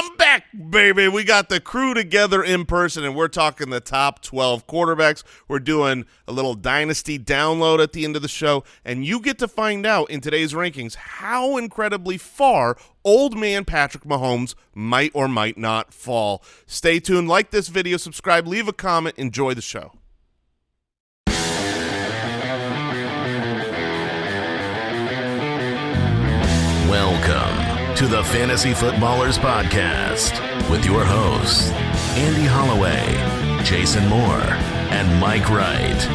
I'm back, baby. We got the crew together in person, and we're talking the top 12 quarterbacks. We're doing a little dynasty download at the end of the show, and you get to find out in today's rankings how incredibly far old man Patrick Mahomes might or might not fall. Stay tuned. Like this video, subscribe, leave a comment. Enjoy the show. Welcome to the Fantasy Footballers Podcast with your hosts, Andy Holloway, Jason Moore, and Mike Wright.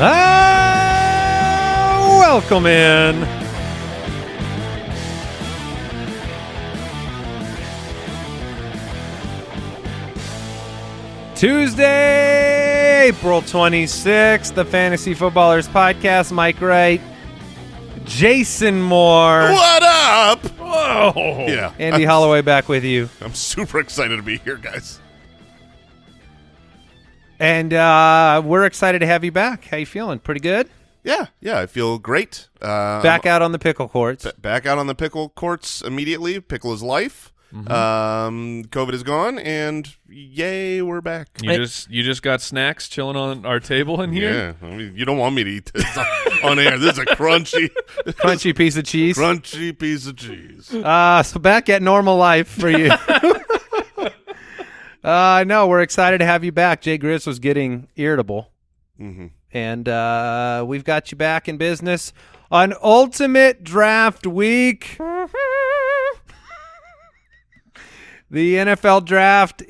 Ah, welcome in. Tuesday, April 26th, the Fantasy Footballers Podcast. Mike Wright, Jason Moore, What up? Whoa. Yeah. Andy I'm, Holloway back with you. I'm super excited to be here, guys. And uh, we're excited to have you back. How you feeling? Pretty good? Yeah, yeah, I feel great. Uh, Back out on the pickle courts. back out on the pickle courts immediately. Pickle is life. Mm-hmm. Um, COVID is gone, and yay, we're back. You Hey. just you just got snacks chilling on our table in here. Yeah, I mean, you don't want me to eat this on air. This is a crunchy, Crunchy piece of cheese. crunchy piece of cheese. Uh, so back at normal life for you. uh, no, we're excited to have you back. Jay Grizz was getting irritable, hmm and uh, we've got you back in business on Ultimate Draft Week. The NFL Draft,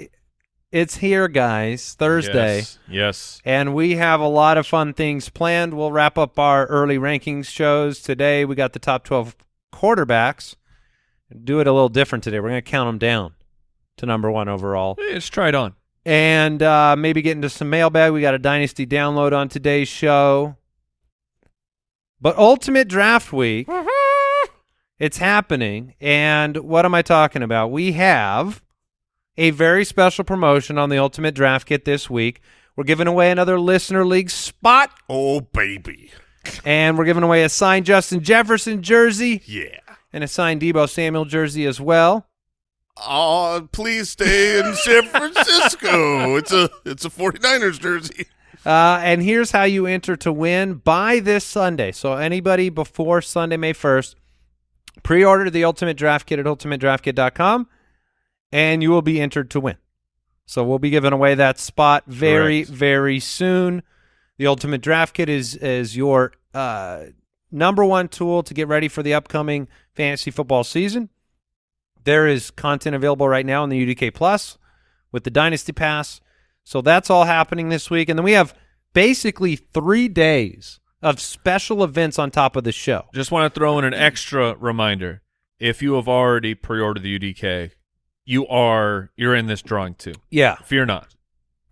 it's here, guys, Thursday. Yes. yes. And we have a lot of fun things planned. We'll wrap up our early rankings shows today. We got the top 12 quarterbacks. Do it a little different today. We're going to count them down to number one overall. Hey, let's try it on. And uh, maybe get into some mailbag. We got a Dynasty download on today's show. But Ultimate Draft Week, it's happening. And what am I talking about? We have a very special promotion on the Ultimate Draft Kit this week. We're giving away another Listener League spot, Oh baby, and we're giving away a signed Justin Jefferson jersey yeah. and a signed Deebo Samuel jersey as well. Oh, please stay in San Francisco. It's a it's a 49ers jersey. Uh, and here's how you enter to win by this Sunday. So anybody before Sunday, May 1st, pre-order the Ultimate Draft Kit at ultimatedraftkit.com, and you will be entered to win. So we'll be giving away that spot very, Correct. very soon. The Ultimate Draft Kit is is your uh, number one tool to get ready for the upcoming fantasy football season. There is content available right now in the UDK Plus with the Dynasty Pass. So that's all happening this week. And then we have basically three days of special events on top of the show. Just want to throw in an extra reminder. If you have already pre-ordered the UDK, you are you're in this drawing too. Yeah, Fear not.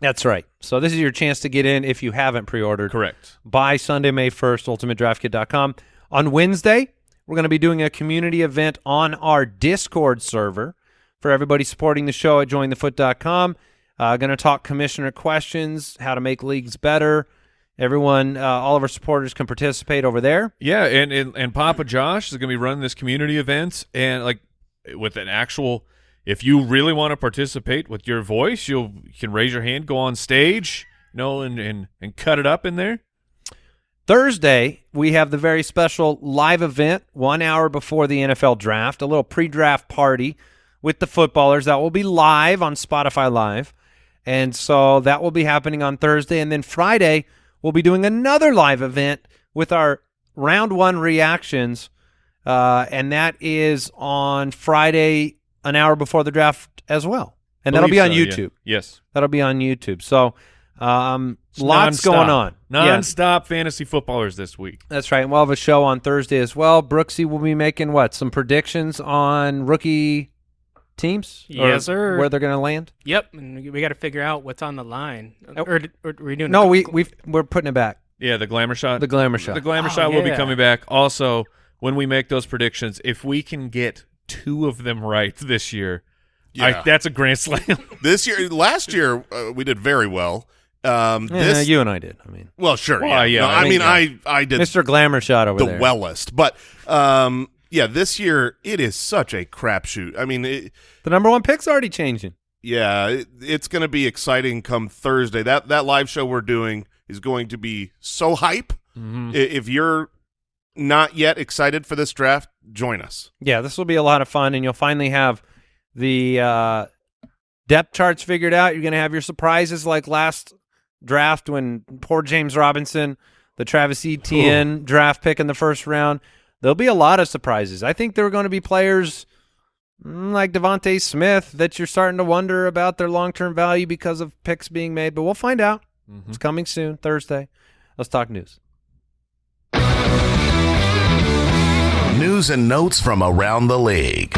that's right. So this is your chance to get in if you haven't pre-ordered. Correct. by Sunday, May 1st, ultimatedraftkit.com. On Wednesday, we're going to be doing a community event on our Discord server for everybody supporting the show at jointhefoot.com. Uh, going to talk commissioner questions, how to make leagues better. Everyone, uh, all of our supporters can participate over there. Yeah, and and, and Papa Josh is going to be running this community event and like with an actual if you really want to participate with your voice, you'll you can raise your hand, go on stage, you know, and and and cut it up in there. Thursday, we have the very special live event one hour before the NFL draft, a little pre draft party with the footballers that will be live on Spotify Live. And so that will be happening on Thursday. And then Friday, we'll be doing another live event with our round one reactions. Uh, and that is on Friday, an hour before the draft as well. And that'll be on so, yeah. YouTube. Yes. That'll be on YouTube. So um, It's lots nonstop. going on. Yeah. Non-stop fantasy footballers this week. That's right. And we'll have a show on Thursday as well. Brooksy will be making what? Some predictions on rookie teams? Or Yes, sir. Where they're going to land? Yep, and we- we got to figure out what's on the line. Oh. Or, or, are we doing? No, a- we we we're putting it back. Yeah, the glamour shot. The glamour shot. The glamour Oh, shot will be coming back. Also, when we make those predictions, if we can get two of them right this year, Yeah. I, that's a grand slam. This year, last year, uh, we did very well, Um, Yeah, this, you and I did. I mean, well, sure. Well, yeah, yeah, No, I I mean, mean, yeah. I I did Mr. Glamour shot over there. the there. wellest, but um, yeah, this year it is such a crapshoot. I mean, it, the number one pick's already changing. yeah, it, it's going to be exciting come Thursday. That that live show we're doing is going to be so hype. Mhm. If you're not yet excited for this draft, join us. Yeah, this will be a lot of fun, and you'll finally have the uh, depth charts figured out. You're going to have your surprises like last draft when poor James Robinson, the Travis Etienne draft pick in the first round. There'll be a lot of surprises. I think there are going to be players mm, like DeVonta Smith that you're starting to wonder about their long term value because of picks being made, but we'll find out. It's coming soon, Thursday. Let's talk news. News and notes from around the league.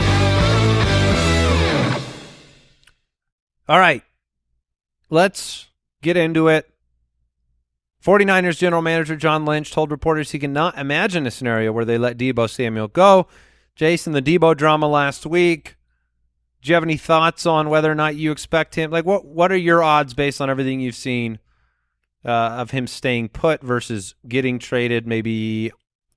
All right. Let's get into it. 49ers general manager John Lynch told reporters he cannot imagine a scenario where they let Deebo Samuel go. Jason, the Deebo drama last week. Do you have any thoughts on whether or not you expect him? Like, what what are your odds based on everything you've seen uh, of him staying put versus getting traded maybe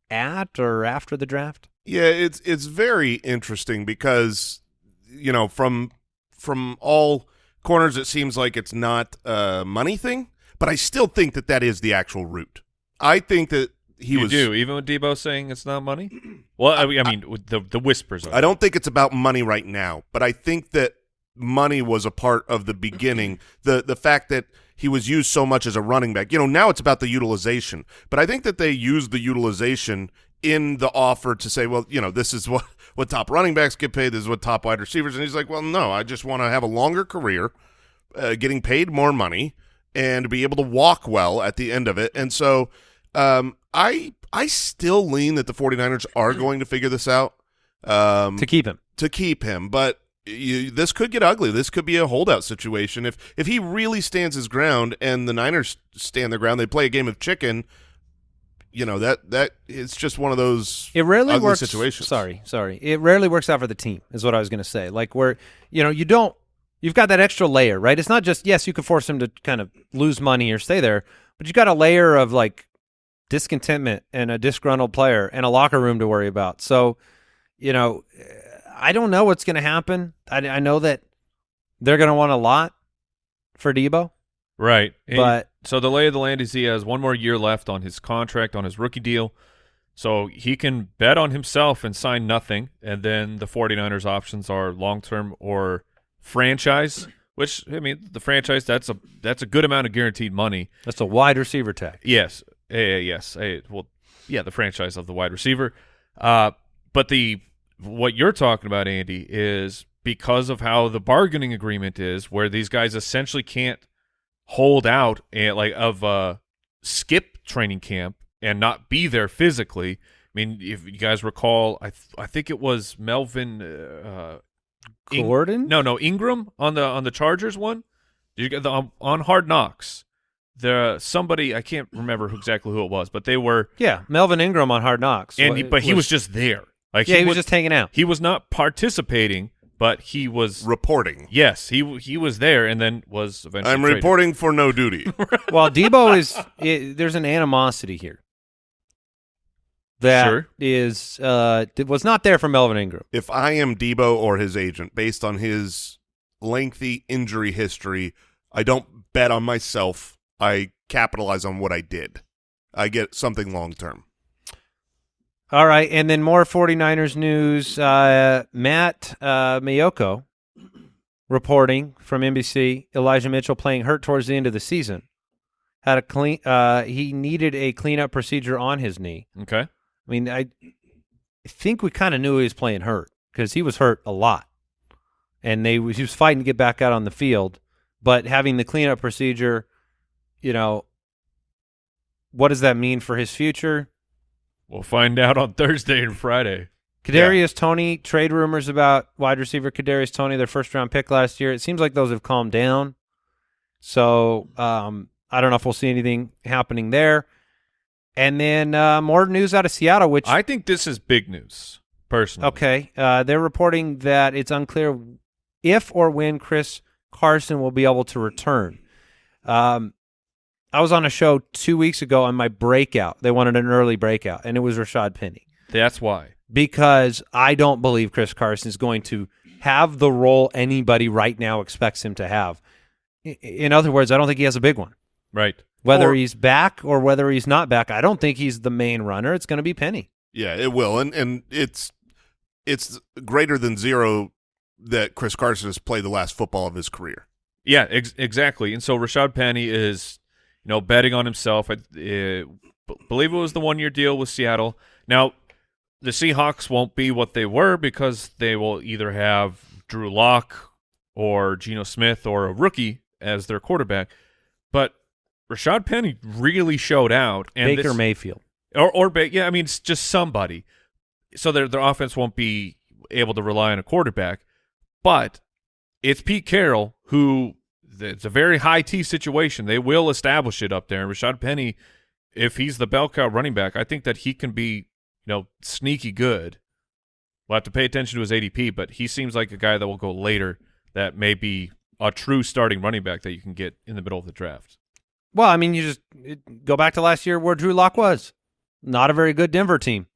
at or after the draft? Yeah, it's it's very interesting because you know from from all corners it seems like it's not a money thing, but I still think that that is the actual root. I think that he you was. do even with Deebo saying it's not money. Well, I, mean- I mean, with the the whispers. I don't think it's about money right now, but I think that money was a part of the beginning. the The fact that he was used so much as a running back, you know, now it's about the utilization. But I think that they used the utilization in the offer to say, well, you know, this is what what top running backs get paid. This is what top wide receivers. And he's like, well, no, I just want to have a longer career, uh, getting paid more money, and be able to walk well at the end of it. And so, um, I I still lean that the 49ers are going to figure this out. Um, To keep him. to keep him, but you, this could get ugly. This could be a holdout situation if if he really stands his ground and the Niners stand their ground. They play a game of chicken. You know that that it's just one of those It rarely ugly works. situations. Sorry, sorry. It rarely works out for the team, is what I was going to say. Like where you know you don't, you've got that extra layer, right? It's not just yes, you could force him to kind of lose money or stay there, but you've got a layer of like discontentment and a disgruntled player and a locker room to worry about. So, you know, I don't know what's going to happen. I, I know that they're going to want a lot for Deebo, Right. And but so the lay of the land is he has one more year left on his contract on his rookie deal. So he can bet on himself and sign nothing. And then the 49ers options are long term or franchise, which I mean the franchise that's a that's a good amount of guaranteed money. that's a wide receiver tag. Yes. Uh, yes. Uh, well yeah, the franchise of the wide receiver. Uh but the what you're talking about, Andy, is because of how the bargaining agreement is, where these guys essentially can't hold out and like of uh skip training camp and not be there physically. I mean, if you guys recall, I th- I think it was Melvin uh, Ing- Gordon? no, no, Ingram on the on the Chargers one. Did you get the on, on Hard Knocks? The somebody I can't remember who, exactly who it was, but they were, Yeah, Melvin Ingram on Hard Knocks. and he, Wa- but he was just there. Like yeah, he was just hanging out. he was not participating, but he was reporting. yes, he he was there, and then was eventually. I'm traded. reporting for no duty. Well, Deebo is it, there's an animosity here that Sure. is uh was not there for Melvin Ingram. if I am Deebo or his agent, based on his lengthy injury history, I don't bet on myself. I capitalize on what I did. I get something long term. All right, and then more 49ers news. Uh, Matt uh, Maiocco reporting from NBC. Elijah Mitchell playing hurt towards the end of the season. Had a clean. Uh, he needed a cleanup procedure on his knee. Okay. I mean, I I think we kind of knew he was playing hurt because he was hurt a lot, and they he was fighting to get back out on the field. But having the cleanup procedure, you know, what does that mean for his future? We'll find out on Thursday and Friday. Kadarius Toney trade rumors about wide receiver Kadarius Toney, their first round pick last year. It seems like those have calmed down. So um, I don't know if we'll see anything happening there. And then uh, more news out of Seattle, which I think this is big news, personally. Okay. Uh, they're reporting that it's unclear if or when Chris Carson will be able to return. Um, I was on a show two weeks ago on my breakout. They wanted an early breakout, and it was Rashad Penny That's why. because I don't believe Chris Carson is going to have the role anybody right now expects him to have. In other words, I don't think he has a big one. Right. Whether Or- he's back or whether he's not back, I don't think he's the main runner. It's going to be Penny. Yeah, it will, and and it's it's greater than zero that Chris Carson has played the last football of his career. Yeah, ex- exactly. And so Rashad Penny is, you know, betting on himself. I uh, b- believe it was the one year deal with Seattle. Now, the Seahawks won't be what they were because they will either have Drew Lock or Geno Smith or a rookie as their quarterback. But Rashad Penny really showed out. And Baker this- Mayfield. or or yeah, I mean it's just somebody. So their their offense won't be able to rely on a quarterback, but it's Pete Carroll who it's a very high T situation. They will establish it up there. And Rashad Penny, if he's the bell cow running back, I think that he can be you know sneaky good. We'll have to pay attention to his ADP, but he seems like a guy that will go later. That may be a true starting running back that you can get in the middle of the draft. Well, I mean, you just it, go back to last year where Drew Lock was. Not a very good Denver team.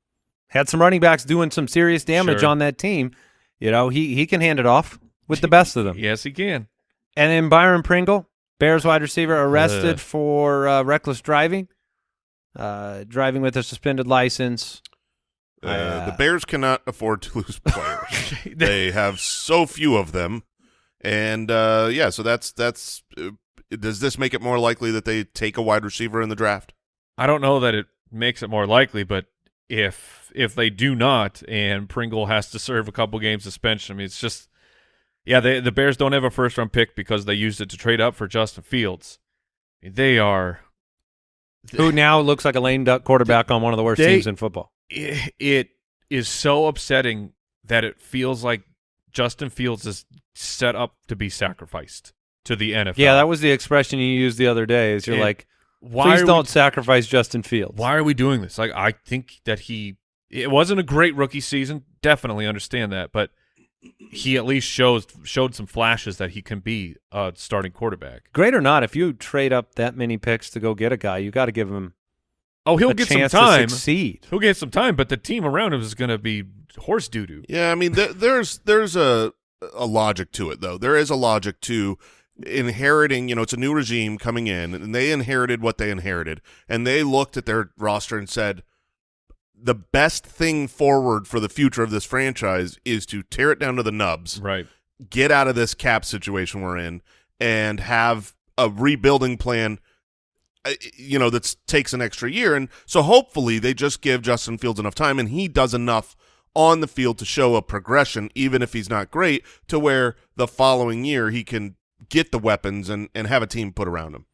Had some running backs doing some serious damage Sure. on that team. You know, he he can hand it off with the best of them. Yes, he can. And then Byron Pringle, Bears wide receiver, arrested Ugh. for uh, reckless driving, uh, driving with a suspended license. Uh, Uh, the Bears cannot afford to lose players. they have so few of them, and uh, yeah, so that's that's. Does this make it more likely that they take a wide receiver in the draft? I don't know that it makes it more likely, but if if they do not, and Pringle has to serve a couple games suspension, I mean, it's just yeah. They, the Bears don't have a first round pick because they used it to trade up for Justin Fields. They are Who now looks like a lame duck quarterback on one of the worst They- teams in football. it, it is so upsetting that it feels like Justin Fields is set up to be sacrificed to the NFL. Yeah, that was the expression you used the other day. Is you're Yeah. like, why please don't We, sacrifice Justin Fields. why are we doing this? Like, I think that he it wasn't a great rookie season. Definitely understand that, but he at least shows showed some flashes that he can be a starting quarterback. Great or not, if you trade up that many picks to go get a guy, you got to give him Oh, he'll a get some time. to succeed. He'll get some time, but the team around him is going to be horse doo doo. Yeah, I mean, there, there's there's a a logic to it though. There is a logic to inheriting. You know, it's a new regime coming in, and they inherited what they inherited, and they looked at their roster and said, the best thing forward for the future of this franchise is to tear it down to the nubs, Right. get out of this cap situation we're in, and have a rebuilding plan. uh, You know that takes an extra year, and so hopefully they just give Justin Fields enough time, and he does enough on the field to show a progression, even if he's not great, to where the following year he can get the weapons and and have a team put around him.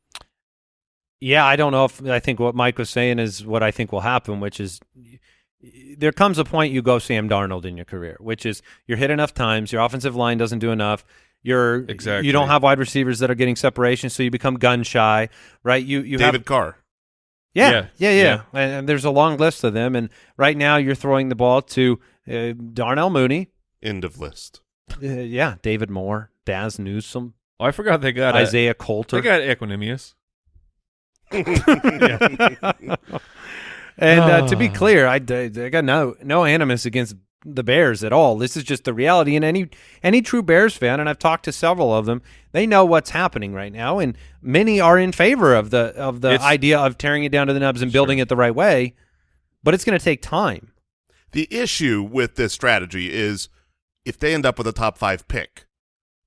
Yeah, I don't know if I think what Mike was saying is what I think will happen, which is there comes a point you go Sam Darnold in your career, which is you're hit enough times, your offensive line doesn't do enough. You're Exactly. you don't have wide receivers that are getting separation, so you become gun shy, right? You you have David Carr. Yeah, Yeah, yeah, yeah. yeah. And, and there's a long list of them. And right now, you're throwing the ball to uh, Darnell Mooney, End of list. uh, yeah, David Moore, Dazz Newsome, Oh, I forgot they got a- Isaiah Coulter. They got Equanimeous. and uh, to be clear, I, I I got no no animus against the Bears at all. This is just the reality. And any any true Bears fan, and I've talked to several of them, they know what's happening right now, and many are in favor of the of the It's- idea of tearing it down to the nubs and building it the right way. But it's going to take time. The issue with this strategy is if they end up with a top five pick,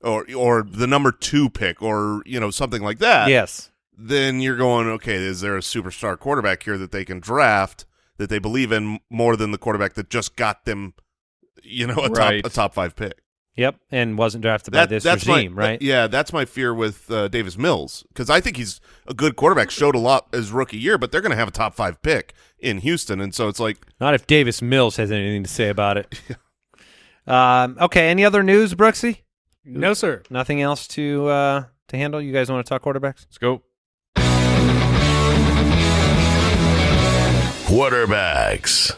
or or the number two pick, or you know something like that. yes. then you're going, okay, is there a superstar quarterback here that they can draft that they believe in more than the quarterback that just got them, you know, a Right. top a top five pick? Yep, and wasn't drafted by this that's regime, my, right? Yeah, that's my fear with uh, Davis Mills because I think he's a good quarterback. Showed a lot as rookie year, but they're going to have a top five pick in Houston, and so it's like Not if Davis Mills has anything to say about it. um, okay, any other news, Brooksy? No, sir. Nothing else to uh, to handle? You guys want to talk quarterbacks? Let's go. Quarterbacks.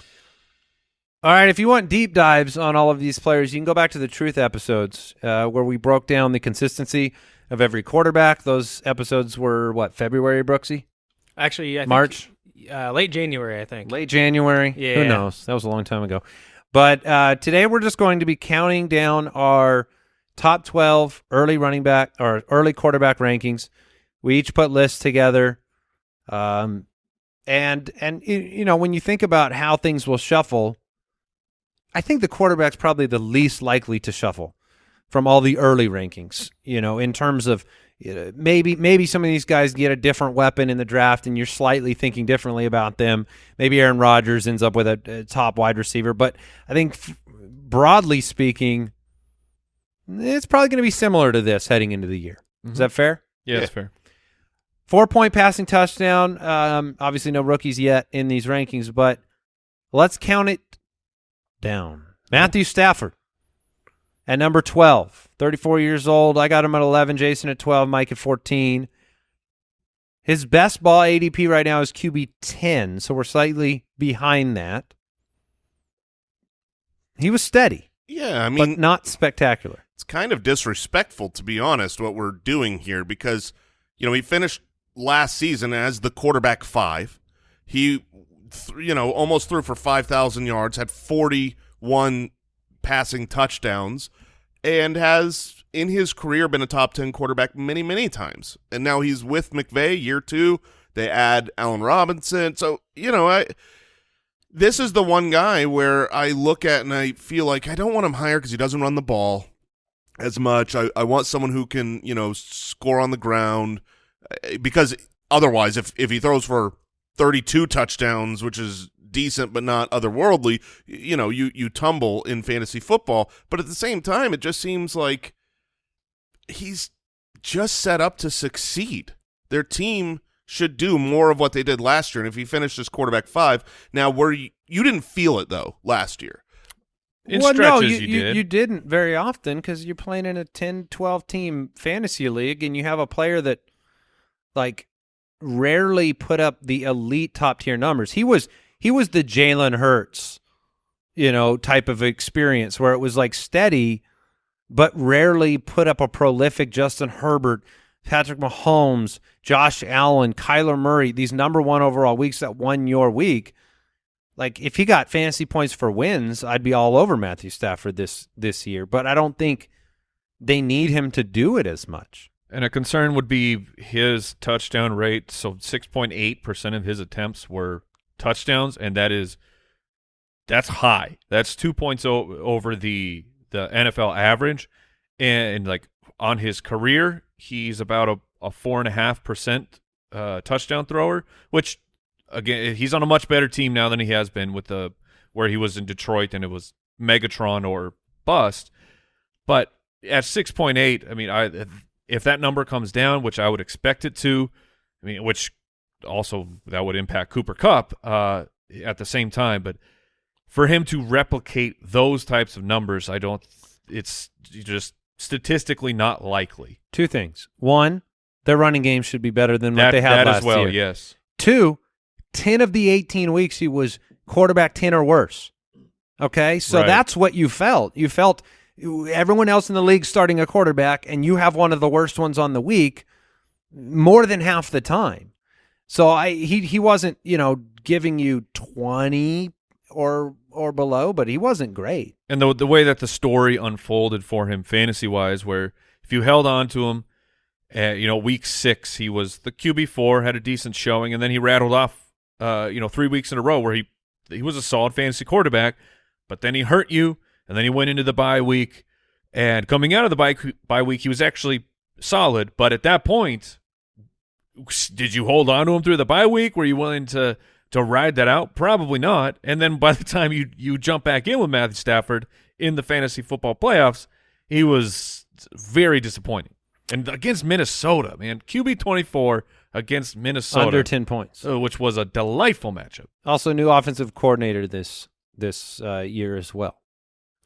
All right, if you want deep dives on all of these players, you can go back to the Truth episodes uh, where we broke down the consistency of every quarterback. Those episodes were what February, Brooksy. Actually, I think, March? uh, late January, I think. late January. Yeah. Who knows? That was a long time ago. But uh, today we're just going to be counting down our top 12 early running back or early quarterback rankings. We each put lists together. Um, and, and you know, when you think about how things will shuffle, I think the quarterback's probably the least likely to shuffle from all the early rankings, you know, in terms of you know, maybe maybe some of these guys get a different weapon in the draft and you're slightly thinking differently about them. Maybe Aaron Rodgers ends up with a, a top wide receiver, but I think broadly speaking, it's probably going to be similar to this heading into the year. Is that fair? Yeah, that's fair. Four point passing touchdown. Um, obviously, no rookies yet in these rankings, but let's count it down. Matthew Stafford at number 12, 34 years old. I got him at 11, Jason at 12, Mike at 14. His best ball ADP right now is QB 10, so we're slightly behind that. He was steady, Yeah, I but mean, not spectacular. it's kind of disrespectful to be honest what we're doing here because you know he finished last season as the quarterback five. He th- you know almost threw for 5000 yards had 41 passing touchdowns and has in his career been a top 10 quarterback many many times. And now he's with McVay year 2 they add Allen Robinson. So you know I this is the one guy where I look at and I feel like I don't want him higher because he doesn't run the ball as much. I, I want someone who can, you know, score on the ground uh, because otherwise, if, if he throws for 32 touchdowns, which is decent but not otherworldly, you know, you, you tumble in fantasy football. But at the same time, it just seems like he's just set up to succeed. Their team should do more of what they did last year. And if he finished as quarterback five, now were you, you didn't feel it though last year. In well, no, stretches, you, you, did. you didn't very often because you're playing in a 10, 12 team fantasy league and you have a player that like rarely put up the elite top tier numbers. He was he was the Jalen Hurts, you know, type of experience where it was like steady, but rarely put up a prolific Justin Herbert, Patrick Mahomes, Josh Allen, Kyler Murray, these number one overall weeks that won your week like if he got fantasy points for wins, I'd be all over Matthew Stafford this this year. But I don't think they need him to do it as much. And a concern would be his touchdown rate. So 6.8% of his attempts were touchdowns, and that is that's high. That's two points over the the NFL average. And, like on his career, he's about a, a four and a half percent uh, touchdown thrower, which again he's on a much better team now than he has been with the where he was in Detroit and it was Megatron or bust. But at 6.8, I mean, I if that number comes down, which I would expect it to, I mean, which also that would impact Cooper Kupp uh, at the same time, but for him to replicate those types of numbers, I don't. It's just statistically not likely. Two things. One, their running game should be better than what they had that last as well, year. yes. Two, 10 of the 18 weeks he was quarterback 10 or worse. Okay? So Right. that's what you felt. You felt everyone else in the league starting a quarterback and you have one of the worst ones on the week more than half the time. So I he he wasn't, you know, giving you 20 or or below, but he wasn't great. and the the way that the story unfolded for him fantasy wise, where if you held on to him, uh, you know, week six he was the QB four, had a decent showing, and then he rattled off, uh, you know, three weeks in a row where he he was a solid fantasy quarterback, but then he hurt you, and then he went into the bye week, and coming out of the bye bye week he was actually solid, but at that point, did you hold on to him through the bye week? Were you willing to to ride that out? Probably not. And then by the time you you jump back in with Matthew Stafford in the fantasy football playoffs, he was very disappointing. And against Minnesota, man, QB twenty four against Minnesota, Under 10 points. uh, which was a delightful matchup. Also new offensive coordinator this this uh, year as well.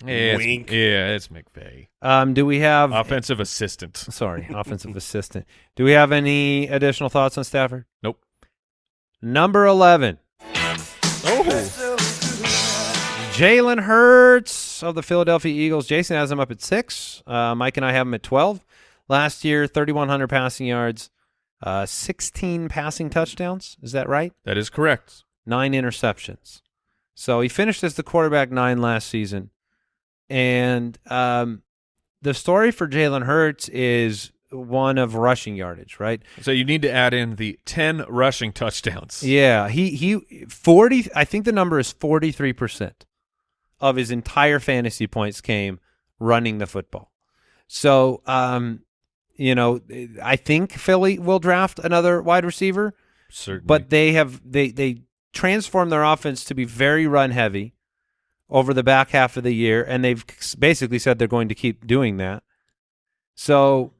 Yeah, it's- Wink. yeah, it's McVay, Um, do we have offensive assistant. Sorry, offensive assistant. Do we have any additional thoughts on Stafford? Nope. Number 11. Oh, Jalen Hurts of the Philadelphia Eagles. Jason has him up at six. Uh, Mike and I have him at 12. Last year, 3,100 passing yards, uh, 16 passing touchdowns. Is that right? That is correct. Nine interceptions. So he finished as the quarterback nine last season. And um, the story for Jalen Hurts is one of rushing yardage, right? So you need to add in the 10 rushing touchdowns. Yeah, he he 40 I think the number is 43% of his entire fantasy points came running the football. So, um you know, I think Philly will draft another wide receiver, Certainly. but they have they they transformed their offense to be very run heavy over the back half of the year and they've basically said they're going to keep doing that. So,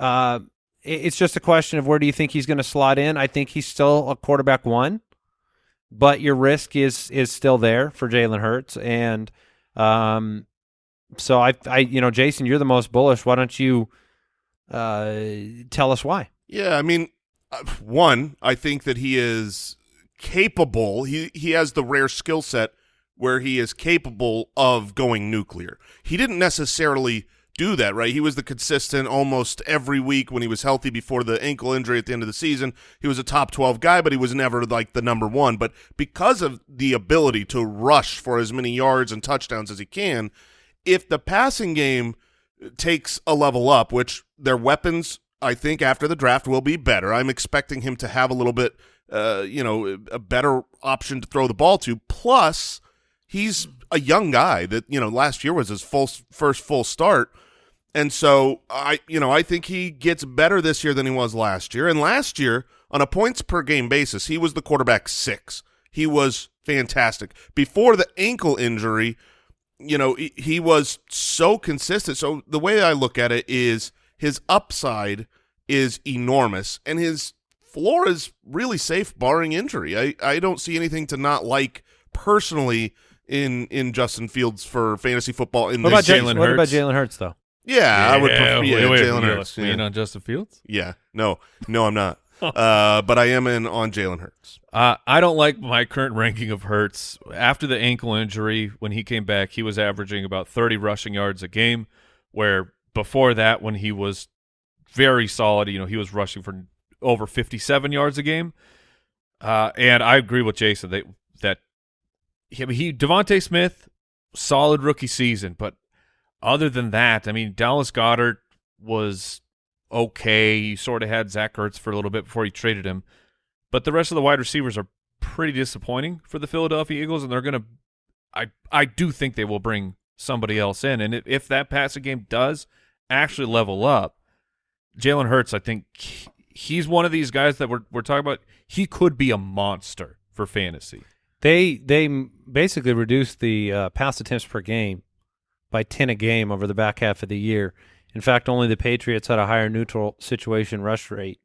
uh, it's just a question of where do you think he's going to slot in? I think he's still a quarterback one, but your risk is is still there for Jalen Hurts, and um, so I, I, you know, Jason, you're the most bullish. Why don't you uh tell us why? Yeah, I mean, uh, one, I think that he is capable. He he has the rare skill set where he is capable of going nuclear. He didn't necessarily do that, right? He was the consistent almost every week when he was healthy before the ankle injury at the end of the season. He was a top 12 guy, but he was never like the number 1, but because of the ability to rush for as many yards and touchdowns as he can, if the passing game takes a level up, which their weapons, I think, after the draft will be better. I'm expecting him to have a little bit, uh, you know, a better option to throw the ball to. Plus, he's a young guy that you know last year was his full first full start, and so I, you know, I think he gets better this year than he was last year. And last year, on a points per game basis, he was the quarterback six. He was fantastic before the ankle injury you know, he, he was so consistent. So the way I look at it is his upside is enormous and his floor is really safe barring injury. I, I don't see anything to not like personally in in Justin Fields for fantasy football in What this about Jalen Jalen? What about Hurts? Jalen Hurts though? Yeah, I would prefer yeah, wait, wait, Jalen Hurts. lean Yeah. on Justin Fields? yeah. No. No, I'm not. uh, but I am in on Jalen Hurts. Uh, I don't like my current ranking of Hurts. After the ankle injury, when he came back, he was averaging about 30 rushing yards a game, where before that, when he was very solid, you know, he was rushing for over 57 yards a game. Uh, and I agree with Jason that that he, he DeVonta Smith, solid rookie season, but other than that, I mean, Dallas Goedert was okay. You sort of had Zach Ertz for a little bit before you traded him. But the rest of the wide receivers are pretty disappointing for the Philadelphia Eagles, and they're going to. I I do think they will bring somebody else in, and if, if that passing game does actually level up, Jalen Hurts, I think he's one of these guys that we're we're talking about. He could be a monster for fantasy. They they basically reduced the uh, pass attempts per game by ten a game over the back half of the year. In fact, only the Patriots had a higher neutral situation rush rate.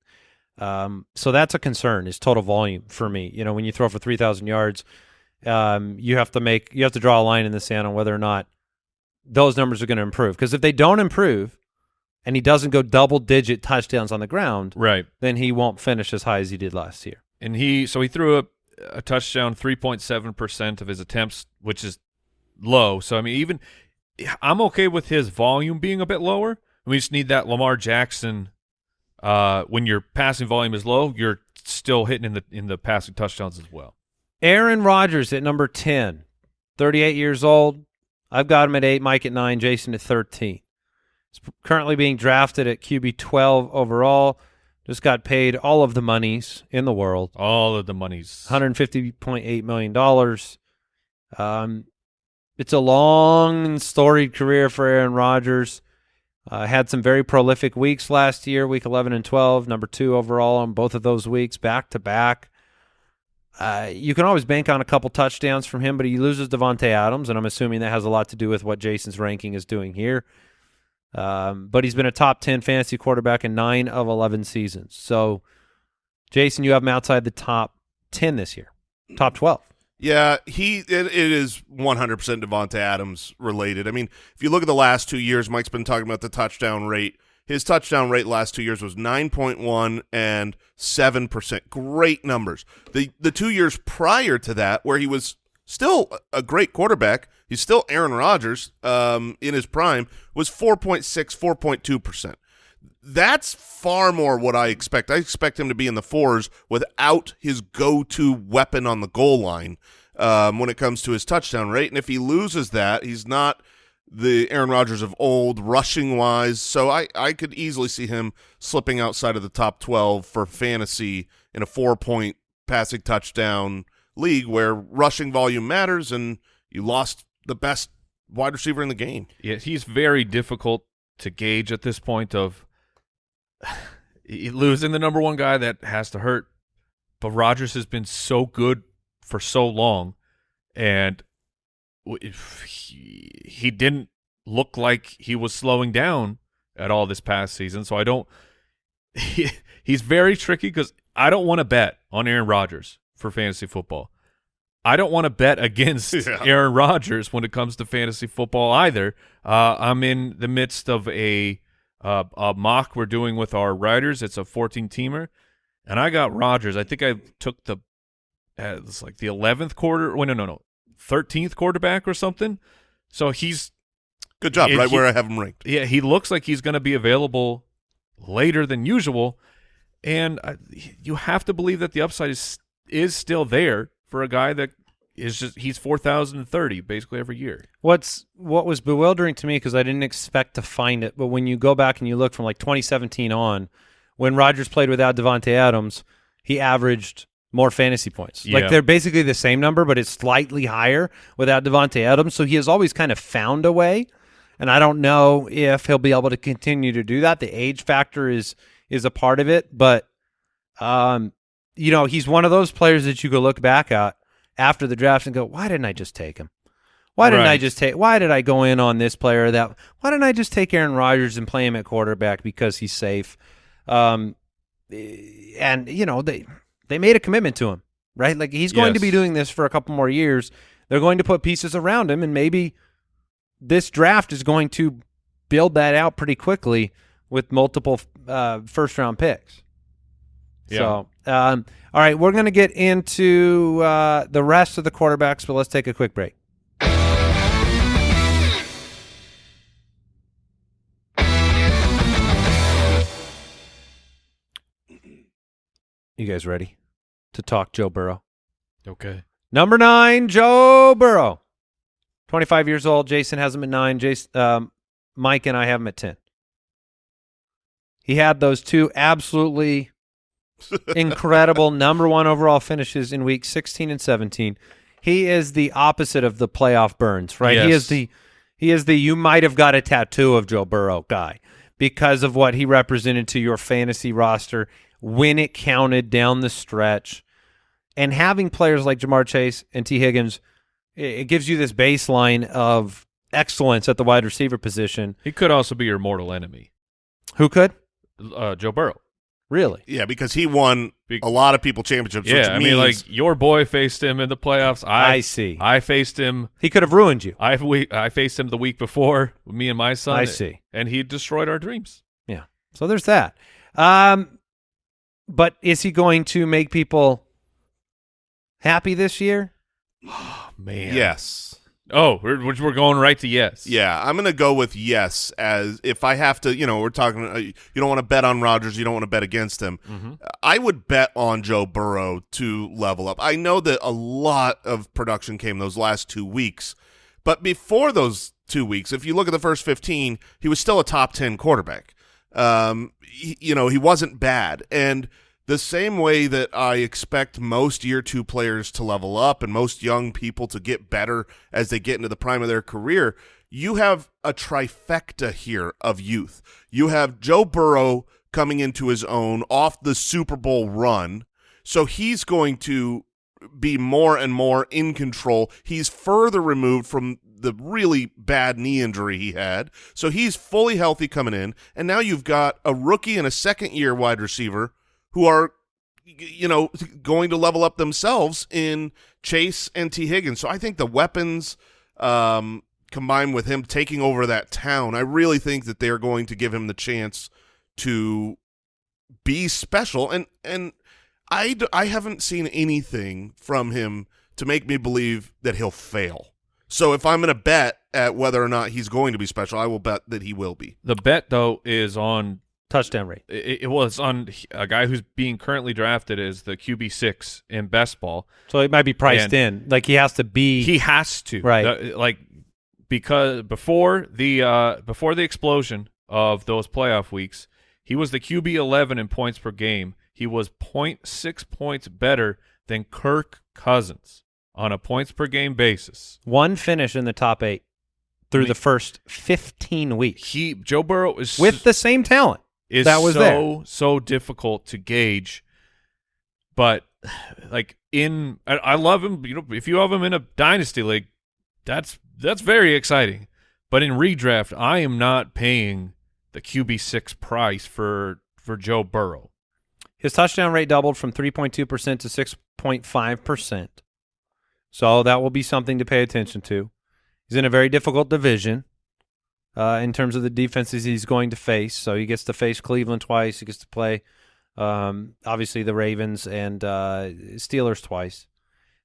Um, so that's a concern. Is total volume for me. You know, when you throw for three thousand yards, um, you have to make you have to draw a line in the sand on whether or not those numbers are going to improve. Because if they don't improve, and he doesn't go double digit touchdowns on the ground, Right. then he won't finish as high as he did last year. and he so he threw a, a touchdown 3.7 percent of his attempts which is low so i mean even i'm okay with his volume being a bit lower we just need that lamar jackson uh when your passing volume is low you're still hitting in the in the passing touchdowns as well Aaron Rodgers at number 10, 38 years old. I've got him at 8, Mike at 9, Jason at 13. He's currently being drafted at QB 12 overall. Just got paid all of the monies in the world, all of the monies. $150.8 million. Um, it's a long and storied career for Aaron Rodgers. Uh, had some very prolific weeks last year, week 11 and 12, number two overall on both of those weeks, back to back. Uh, you can always bank on a couple touchdowns from him, but he loses Davante Adams, and I'm assuming that has a lot to do with what Jason's ranking is doing here. Um, but he's been a top 10 fantasy quarterback in nine of 11 seasons. So, Jason, you have him outside the top 10 this year, top 12. Yeah, he it, it is 100% Davante Adams related. I mean, if you look at the last two years, Mike's been talking about the touchdown rate. His touchdown rate last two years was 9.1 and 7%. Great numbers. The the two years prior to that, where he was still a great quarterback, he's still Aaron Rodgers um, in his prime, was 4.6, 4.2%. that's far more what I expect. I expect him to be in the fours without his go-to weapon on the goal line um, when it comes to his touchdown rate. And if he loses that, he's not the Aaron Rodgers of old rushing wise. So I, I could easily see him slipping outside of the top 12 for fantasy in a four point passing touchdown league where rushing volume matters and you lost the best wide receiver in the game. Yeah, he's very difficult to gauge at this point of losing the number one guy that has to hurt. But Rodgers has been so good for so long, and he, he didn't look like he was slowing down at all this past season. So I don't. He, he's very tricky because I don't want to bet on Aaron Rodgers for fantasy football. I don't want to bet against yeah. Aaron Rodgers when it comes to fantasy football either. Uh, I'm in the midst of a, uh, a mock we're doing with our writers. It's a 14 teamer, and I got Rodgers. I think I took the uh, it's like the 11th quarter. Well, no, no, no, 13th quarterback or something. So he's good job, right he, where I have him ranked. Yeah, he looks like he's going to be available later than usual, and uh, you have to believe that the upside is is still there for a guy that is just he's 4030 basically every year. What's what was bewildering to me because I didn't expect to find it, but when you go back and you look from like 2017 on, when Rodgers played without Davante Adams, he averaged more fantasy points. Yeah. Like they're basically the same number, but it's slightly higher without Davante Adams. So he has always kind of found a way, and I don't know if he'll be able to continue to do that. The age factor is is a part of it, but um, you know, he's one of those players that you go look back at after the draft and go, why didn't I just take him? Why didn't right. I just take? Why did I go in on this player? That why didn't I just take Aaron Rodgers and play him at quarterback because he's safe? Um, and you know they they made a commitment to him, right? Like he's going yes. to be doing this for a couple more years. They're going to put pieces around him, and maybe this draft is going to build that out pretty quickly with multiple uh, first round picks. Yeah. So, um, all right, we're going to get into uh, the rest of the quarterbacks, but let's take a quick break. You guys ready to talk Joe Burrow? Okay. Number nine, Joe Burrow. 25 years old. Jason has him at nine. Jason, um, Mike and I have him at 10. He had those two absolutely incredible number one overall finishes in week 16 and 17. He is the opposite of the playoff burns, right? Yes. He is the he is the you might have got a tattoo of Joe Burrow guy because of what he represented to your fantasy roster when it counted down the stretch. And having players like Ja'Marr Chase and Tee Higgins, it gives you this baseline of excellence at the wide receiver position. He could also be your mortal enemy. Who could? Uh, Joe Burrow. Really? Yeah, because he won a lot of people championships. Yeah, I mean, like your boy faced him in the playoffs. I, I see. I faced him. He could have ruined you. I we, I faced him the week before, me and my son. I see. And he destroyed our dreams. Yeah. So there's that. Um, but is he going to make people happy this year? Oh, man. Yes. Oh, we're, we're going right to yes. Yeah, I'm going to go with yes as if I have to, you know, we're talking, uh, you don't want to bet on Rodgers, you don't want to bet against him. Mm-hmm. I would bet on Joe Burrow to level up. I know that a lot of production came those last two weeks, but before those two weeks, if you look at the first 15, he was still a top 10 quarterback. Um, he, you know, he wasn't bad. And – the same way that I expect most year two players to level up and most young people to get better as they get into the prime of their career, you have a trifecta here of youth. You have Joe Burrow coming into his own off the Super Bowl run. So he's going to be more and more in control. He's further removed from the really bad knee injury he had. So he's fully healthy coming in. And now you've got a rookie and a second year wide receiver who are you know going to level up themselves in Chase and Tee Higgins. So I think the weapons um, combined with him taking over that town, I really think that they're going to give him the chance to be special. And and I I haven't seen anything from him to make me believe that he'll fail. So if I'm going to bet at whether or not he's going to be special, I will bet that he will be. The bet though is on touchdown rate. It, it was on a guy who's being currently drafted as the QB six in best ball. So it might be priced And- in. Like he has to be. He has to Right. The- like because before the uh, before the explosion of those playoff weeks, he was the QB eleven in points per game. He was 0.6 points better than Kirk Cousins on a points per game basis. one finish in the top eight through I mean- the first 15 weeks He Joe Burrow is with the same talent. Is that was so there. so difficult to gauge. But like in, I, I love him. You know, if you have him in a dynasty league, that's that's very exciting. But in redraft, I am not paying the QB six price for for Joe Burrow. His touchdown rate doubled from 3.2% to 6.5%. So that will be something to pay attention to. He's in a very difficult division uh, in terms of the defenses he's going to face. So he gets to face Cleveland twice. He gets to play, um, obviously, the Ravens and uh, Steelers twice.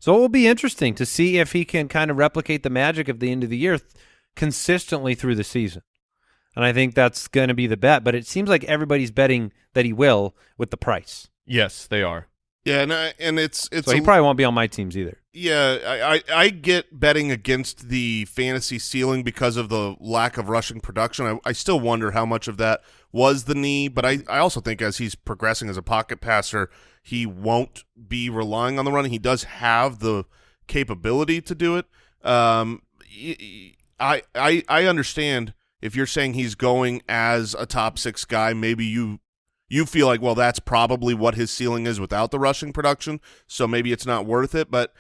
So it will be interesting to see if he can kind of replicate the magic of the end of the year th- consistently through the season. And I think that's going to be the bet. But it seems like everybody's betting that he will with the price. Yes, they are. Yeah, and I, and it's it's So he a- probably won't be on my teams either. Yeah, I, I I get betting against the fantasy ceiling because of the lack of rushing production. I, I still wonder how much of that was the knee, but I, I also think as he's progressing as a pocket passer, he won't be relying on the run. He does have the capability to do it. Um, I I I understand if you're saying he's going as a top six guy, maybe you you feel like well that's probably what his ceiling is without the rushing production, so maybe it's not worth it, but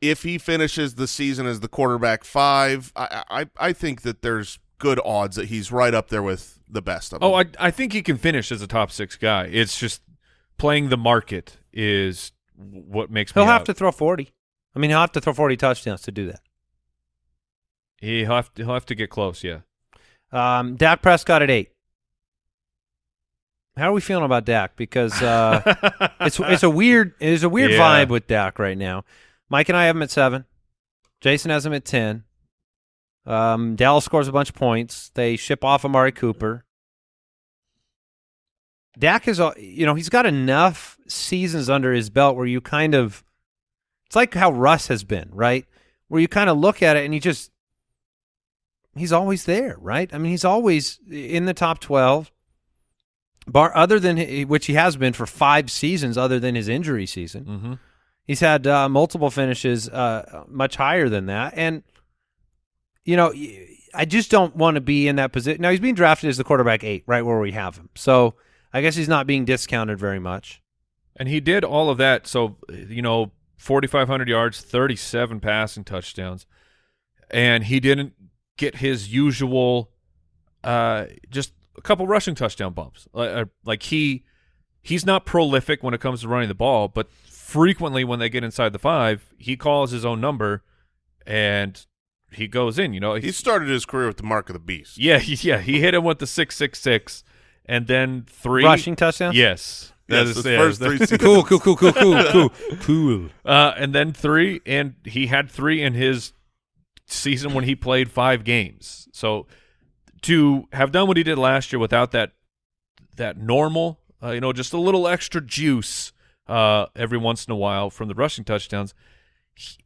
if he finishes the season as the quarterback five, I, I I think that there's good odds that he's right up there with the best of them. Oh, I I think he can finish as a top six guy. It's just playing the market is what makes He'll me have out. to throw 40. I mean, he'll have to throw 40 touchdowns to do that. He'll have to, he'll have to get close. Yeah. Um, Dak Prescott at eight. How are we feeling about Dak? Because uh, it's it's a weird it's a weird Yeah. vibe with Dak right now. Mike and I have him at seven. Jason has him at ten. Um, Dallas scores a bunch of points. They ship off Amari Cooper. Dak is, you know, he's got enough seasons under his belt where you kind of, it's like how Russ has been, right? Where you kind of look at it and he just, he's always there, right? I mean, he's always in the top twelve. Bar other than which he has been for five seasons, other than his injury season. Mm-hmm. He's had uh, multiple finishes uh, much higher than that, and you know, I just don't want to be in that position. Now he's being drafted as the quarterback eight, right where we have him. So I guess he's not being discounted very much. And he did all of that. So, you know, 4,500 yards, 37 passing touchdowns. And he didn't get his usual, uh, just a couple rushing touchdown bumps. Like, uh, like he, he's not prolific when it comes to running the ball, but frequently when they get inside the five, he calls his own number and he goes in, you know. he started his career with the mark of the beast. yeah, he, yeah, he hit him with the 666 and then three. Rushing touchdowns. Yes. That Yes, is- the yeah, first three seasons. cool, cool, cool, cool, cool, cool, cool. Uh, and then three, and he had three in his season when he played five games. So to have done what he did last year without that that normal, uh, you know, just a little extra juice uh, every once in a while from the rushing touchdowns,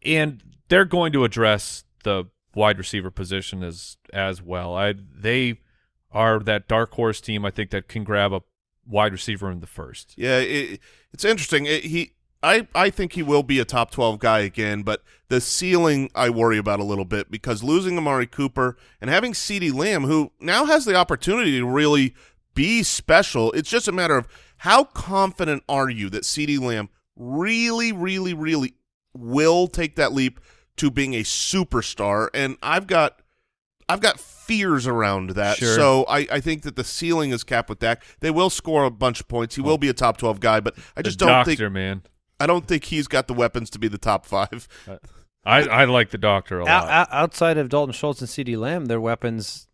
and they're going to address the wide receiver position as as well. I they are that dark horse team. I think that can grab a wide receiver in the first. Yeah, it, it's interesting. It, he, I, I think he will be a top twelve guy again, but the ceiling I worry about a little bit because losing Amari Cooper and having Ceedee Lamb, who now has the opportunity to really be special. It's just a matter of how confident are you that Ceedee Lamb really, really, really will take that leap to being a superstar. And I've got I've got fears around that. Sure. So I, I think that the ceiling is capped with Dak. They will score a bunch of points. He oh. will be a top twelve guy, but I The just don't doctor, think man. I don't think he's got the weapons to be the top five. I, I like the doctor a lot. O- o- outside of Dalton Schultz and CeeDee Lamb, their weapons,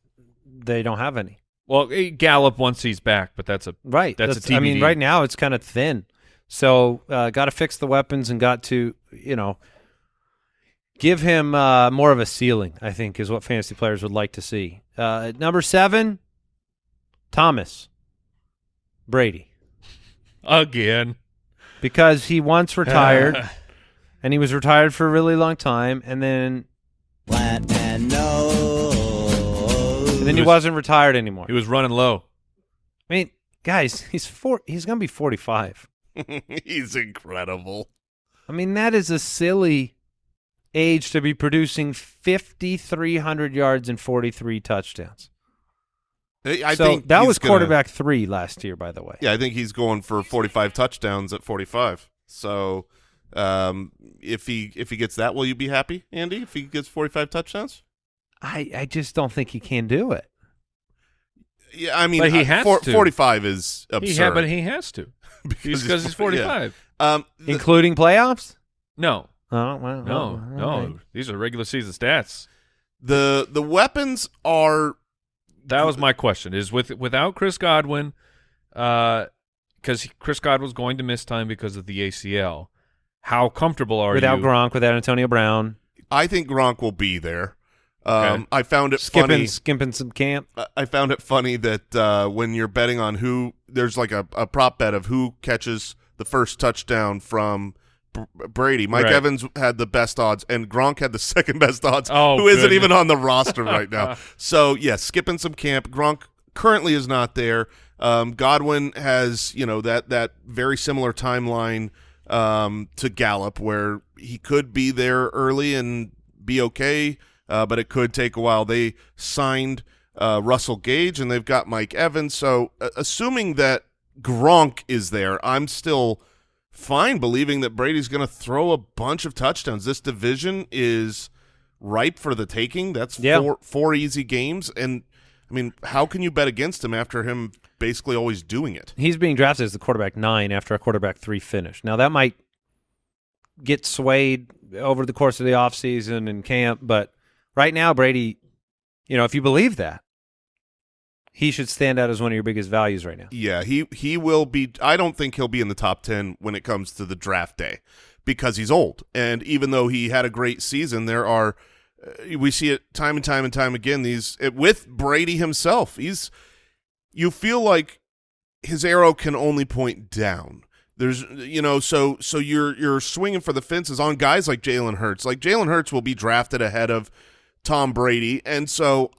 they don't have any. Well, eh, Gallup once he's back, but that's a Right. That's a I mean, TBD. right now it's kind of thin. So uh, got to fix the weapons and got to, you know, give him uh, more of a ceiling. I think is what fantasy players would like to see. Uh, number seven, Thomas. Brady Again. because he once retired and he was retired for a really long time and then Plant and nose. And then he was- wasn't retired anymore. He was running low. I mean, guys, he's four he's going to be 45. He's incredible. I mean, that is a silly age to be producing 5300 yards and 43 touchdowns. I so think that was gonna- quarterback 3 last year by the way. Yeah, I think he's going for 45 touchdowns at 45. So, um, if he if he gets that, will you be happy, Andy? If he gets 45 touchdowns? I I just don't think he can do it. Yeah, I mean, But he uh, has four- to. 45 is He absurd. had, but he has to. Because he's, yeah. 45. Um, the- Including playoffs? No, Oh, well, no, all no. right. These are regular season stats. the the weapons are That was my question. Is with without Chris Godwin, because Chris Godwin's going to miss time because of the ACL. How comfortable are Without you? Without Gronk, without Antonio Brown, I think Gronk will be there. Um, Okay. I found it skipping funny. skipping some camp. I- I found it funny that uh, when you're betting on who, there's like a, a prop bet of who catches the first touchdown from B- Brady. Mike Right. Evans had the best odds, and Gronk had the second best odds. Oh, who isn't even on the roster right now? So yeah, skipping some camp. Gronk currently is not there. Um, Godwin has you know that that very similar timeline um, to Gallup, where he could be there early and be okay, uh, but it could take a while. They signed uh, Russell Gage, and they've got Mike Evans. So, uh, assuming that Gronk is there, I'm still fine believing that Brady's going to throw a bunch of touchdowns. This division is ripe for the taking. That's Yeah. four four easy games, and I mean, how can you bet against him after him basically always doing it? He's being drafted as the quarterback nine after a quarterback three finish. Now that might get swayed over the course of the offseason and camp, but right now Brady, you know, if you believe that, he should stand out as one of your biggest values right now. Yeah, he he will be. I don't think he'll be in the top ten when it comes to the draft day because he's old. And even though he had a great season, there are uh, we see it time and time and time again. These it, with Brady himself, he's you feel like his arrow can only point down. There's you know so so you're you're swinging for the fences on guys like Jalen Hurts. Like Jalen Hurts will be drafted ahead of Tom Brady, and so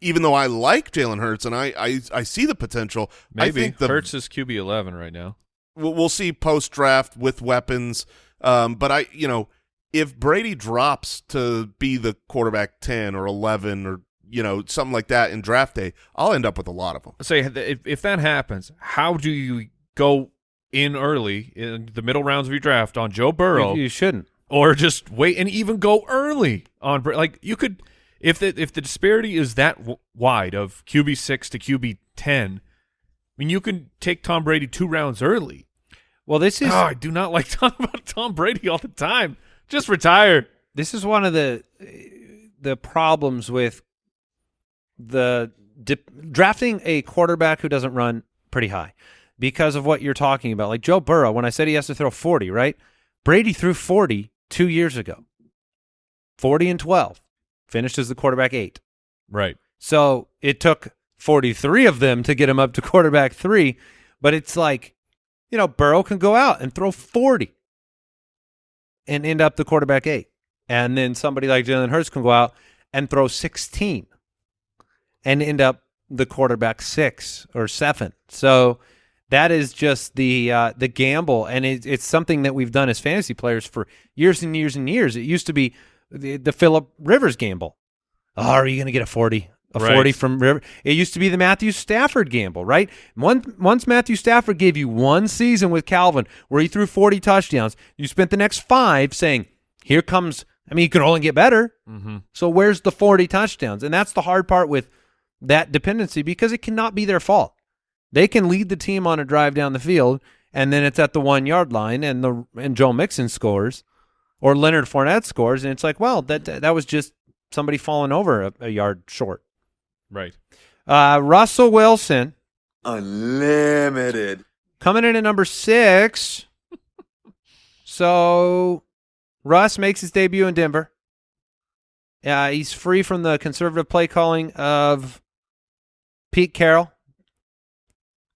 even though I like Jalen Hurts and I, I I see the potential, I Maybe think the Hurts is QB eleven right now. we'll, we'll see post draft with weapons. Um, but I, you know, if Brady drops to be the quarterback ten or eleven or you know something like that in draft day, I'll end up with a lot of them. Say if, if that happens, how do you go in early in the middle rounds of your draft on Joe Burrow, You, you shouldn't. Or just wait and even go early on like you could if the if the disparity is that w- wide of QB six to QB ten. I mean, you can take Tom Brady two rounds early. Well, this is Oh, I do not like talking about Tom Brady all the time. Just retire. this is one of the the problems with the dip, drafting a quarterback who doesn't run pretty high because of what you're talking about. Like Joe Burrow, when I said he has to throw 40, right? Brady threw 40 two years ago. 40 and 12. Finished as the quarterback eight. Right. So it took 43 of them to get him up to quarterback three. But it's like, you know, Burrow can go out and throw 40 and end up the quarterback eight. And then somebody like Jalen Hurts can go out and throw 16 and end up the quarterback six or seven. So that is just the uh, the gamble, and it, it's something that we've done as fantasy players for years and years and years. It used to be the, the Philip Rivers gamble. Oh, are you going to get a forty? A Right. forty from River. It used to be the Matthew Stafford gamble, right? One, once Matthew Stafford gave you one season with Calvin where he threw forty touchdowns, you spent the next five saying, "Here comes." I mean, you can only get better. Mm-hmm. So where's the 40 touchdowns? And that's the hard part with that dependency because it cannot be their fault. They can lead the team on a drive down the field, and then it's at the one yard line, and the and Joe Mixon scores, or Leonard Fournette scores, and it's like, well, that that was just somebody falling over a, a yard short. Right. Uh, Russell Wilson Unlimited. coming in at number six. so Russ makes his debut in Denver. Uh, he's free from the conservative play calling of Pete Carroll.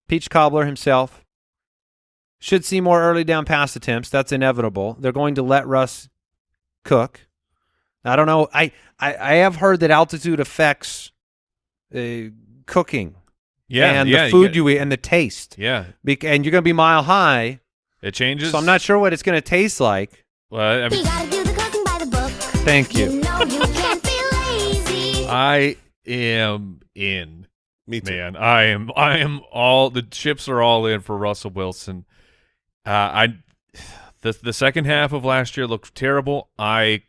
Peach Cobbler himself. Should see more early down pass attempts. That's inevitable. They're going to let Russ cook. I don't know. I, I, I have heard that altitude affects uh, cooking Yeah, and yeah, the food get- you eat and the taste. Yeah, Bec- and you're going to be mile high, it changes. so I'm not sure what it's going to taste like. Well, I, mean, gotta do the cooking by the book. Thank you. You know you can't be lazy. I am in. Me too. Man, I am. I am all. The chips are all in for Russell Wilson. Uh, I the the second half of last year looked terrible. I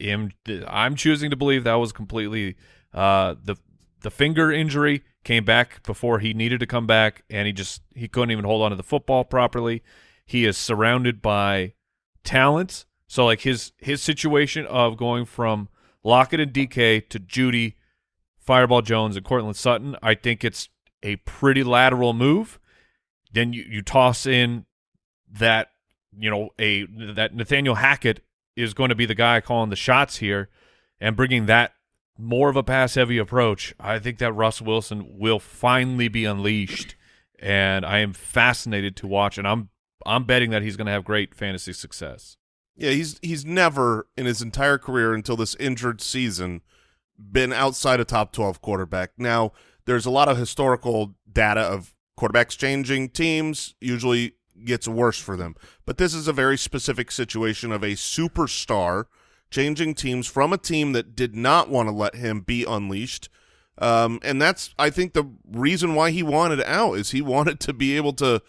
am. I'm choosing to believe that was completely uh, the the finger injury came back before he needed to come back, and he just he couldn't even hold on to the football properly. He is surrounded by talent, so like his his situation of going from Lockett and DK to Jeudy, Fireball Jones, and Courtland Sutton, I think it's a pretty lateral move. Then you, you toss in that you know a that Nathaniel Hackett is going to be the guy calling the shots here and bringing that more of a pass heavy approach. I think that Russ Wilson will finally be unleashed, and I am fascinated to watch. And I'm I'm betting that he's going to have great fantasy success. Yeah, he's he's never in his entire career until this injured season been outside a top 12 quarterback. Now, there's a lot of historical data of quarterbacks changing teams usually gets worse for them. But this is a very specific situation of a superstar changing teams from a team that did not want to let him be unleashed. Um, and that's I think the reason why he wanted out is he wanted to be able to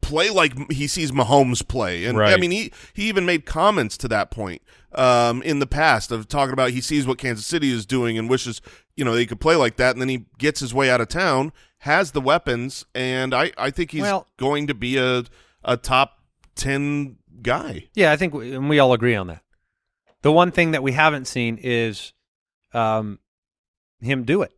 play like he sees Mahomes play. And right. I mean, he he even made comments to that point um, in the past of talking about he sees what Kansas City is doing and wishes you know they could play like that. And then he gets his way out of town, has the weapons, and I I think he's Well- going to be a a top ten guy. Yeah, I think we, and we all agree on that. The one thing that we haven't seen is um, him do it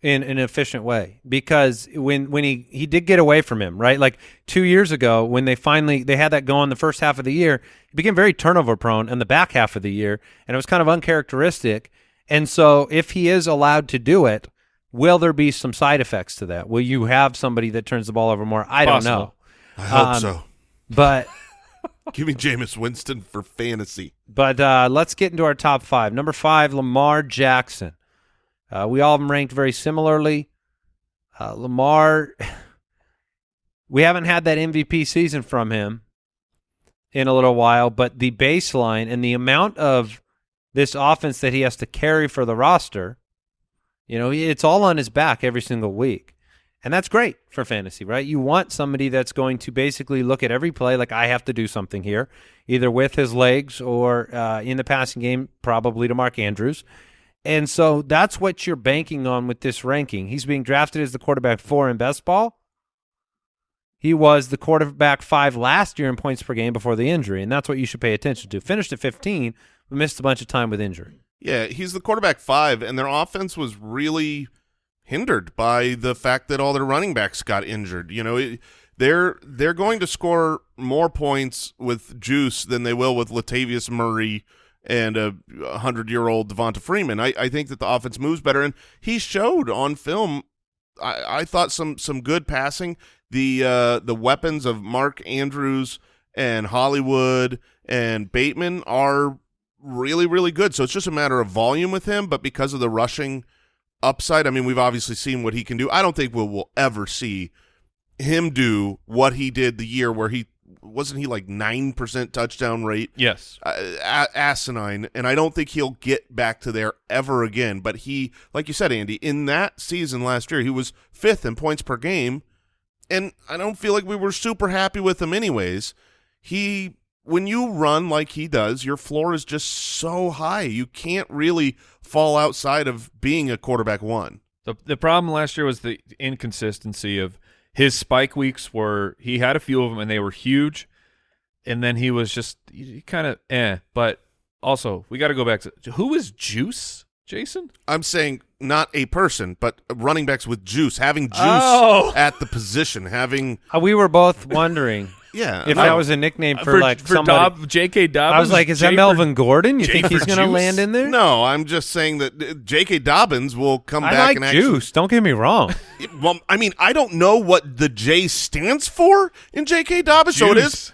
in an efficient way because when when he he did get away from him right like two years ago when they finally they had that going the first half of the year he became very turnover prone in the back half of the year and it was kind of uncharacteristic and so if he is allowed to do it will there be some side effects to that will you have somebody that turns the ball over more i don't know I hope Um, so. but Give me Jameis Winston for fantasy. But uh, let's get into our top five. Number five, Lamar Jackson. Uh, we all him ranked very similarly. Uh, Lamar, we haven't had that MVP season from him in a little while, but the baseline and the amount of this offense that he has to carry for the roster, you know, it's all on his back every single week. And that's great for fantasy, right? You want somebody that's going to basically look at every play like I have to do something here, either with his legs or uh, in the passing game, probably to Mark Andrews. And so that's what you're banking on with this ranking. He's being drafted as the quarterback four in best ball. He was the quarterback five last year in points per game before the injury, and that's what you should pay attention to. Finished at 15, but missed a bunch of time with injury. Yeah, he's the quarterback five, and their offense was really hindered by the fact that all their running backs got injured. You know, it, they're they're going to score more points with Juice than they will with Latavius Murray and a hundred year old Devonta Freeman. I, I think that the offense moves better, and he showed on film. I, I thought some some good passing. The uh, the weapons of Mark Andrews and Hollywood and Bateman are really really good. So it's just a matter of volume with him, but because of the rushing upside, I mean, we've obviously seen what he can do. I don't think we'll, we'll ever see him do what he did the year where he wasn't he like nine percent touchdown rate Yes. uh, a- asinine, and I don't think he'll get back to there ever again. But he, like you said, Andy, in that season last year, he was fifth in points per game, and I don't feel like we were super happy with him, anyways. He, when you run like he does, your floor is just so high, you can't really fall outside of being a quarterback one. The the problem last year was the inconsistency of his spike weeks were he had a few of them and they were huge, and then he was just kind of eh. But also we got to go back to who is Juice, Jason? I'm saying not a person, but running backs with juice, having juice Oh. at the position, having Uh, we were both wondering. Yeah. If that was a nickname for, for like for somebody, Dob, J.K. Dobbins. I was like, is that J for- Melvin Gordon? You J think he's going to land in there? no, I'm just saying that uh, J.K. Dobbins will come I back like and actually. Juice. Don't get me wrong. Well, I mean, I don't know what the J stands for in J.K. Dobbins, so it is. Juice.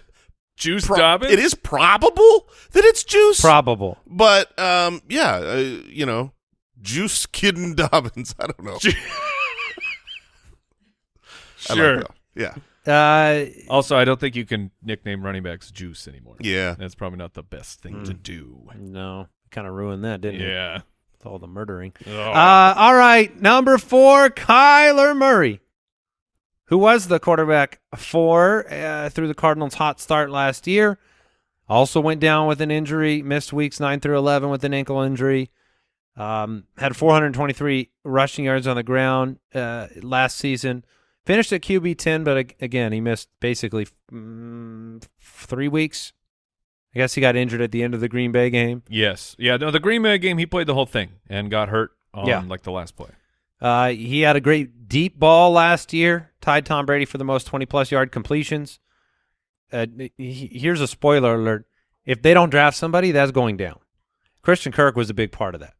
Juice pro- Dobbins. It is probable that it's Juice. Probable. But um, yeah, uh, you know, Juice Kidden Dobbins. I don't know. I like Sure. that. Yeah, Uh, Also, I don't think you can nickname running backs Juice anymore. yeah. That's probably not the best thing to do. no, kind of ruined that, didn't it? Yeah. With all the murdering. Oh. Uh, all right, number four, Kyler Murray, who was the quarterback for uh, through the Cardinals' hot start last year. Also went down with an injury, missed weeks nine through eleven with an ankle injury. Um, had 423 rushing yards on the ground uh, last season. Finished at QB 10, but again, he missed basically mm, three weeks. I guess he got injured at the end of the Green Bay game. yes. Yeah. No, the Green Bay game, he played the whole thing and got hurt on Yeah. like the last play. Uh, he had a great deep ball last year, tied Tom Brady for the most 20 plus yard completions. Uh, he- here's a spoiler alert. If they don't draft somebody, that's going down. Christian Kirk was a big part of that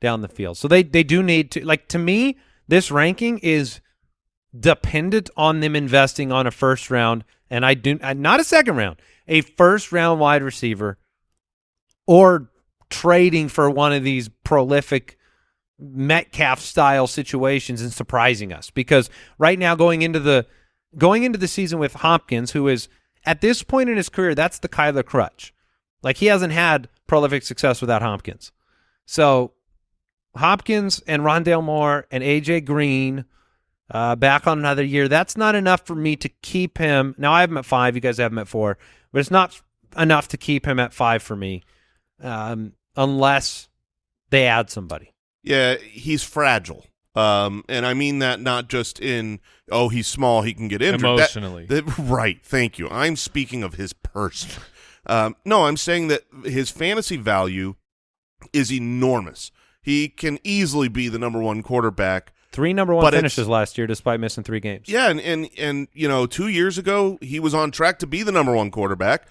down the field. So they, they do need to, like, to me, this ranking is dependent on them investing on a first round, and I do, not a second round, a first round wide receiver or trading for one of these prolific Metcalf style situations and surprising us because right now going into the going into the season with Hopkins, who is at this point in his career, that's the Kyler crutch. Like he hasn't had prolific success without Hopkins. So Hopkins and Rondale Moore and AJ Green uh, back on another year. That's not enough for me to keep him. Now I have him at five. You guys have him at four, but it's not enough to keep him at five for me, um, unless they add somebody. Yeah, he's fragile. Um, and I mean that not just in oh he's small he can get injured That- Emotionally. that- right. Thank you. I'm speaking of his person. Um, no, I'm saying that his fantasy value is enormous. He can easily be the number one quarterback. Three number one But finishes last year, despite missing three games. Yeah, and, and and you know, two years ago he was on track to be the number one quarterback.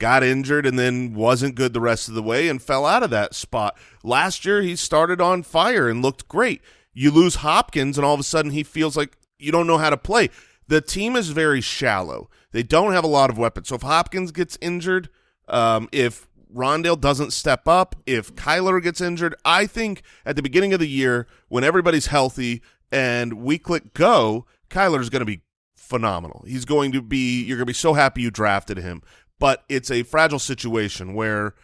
Got injured and then wasn't good the rest of the way and fell out of that spot. Last year he started on fire and looked great. You lose Hopkins and all of a sudden he feels like you don't know how to play. The team is very shallow. They don't have a lot of weapons. So if Hopkins gets injured, um, if Rondale doesn't step up, if Kyler gets injured, I think at the beginning of the year when everybody's healthy and we click go, Kyler's going to be phenomenal. He's going to be you're going to be so happy you drafted him. But it's a fragile situation where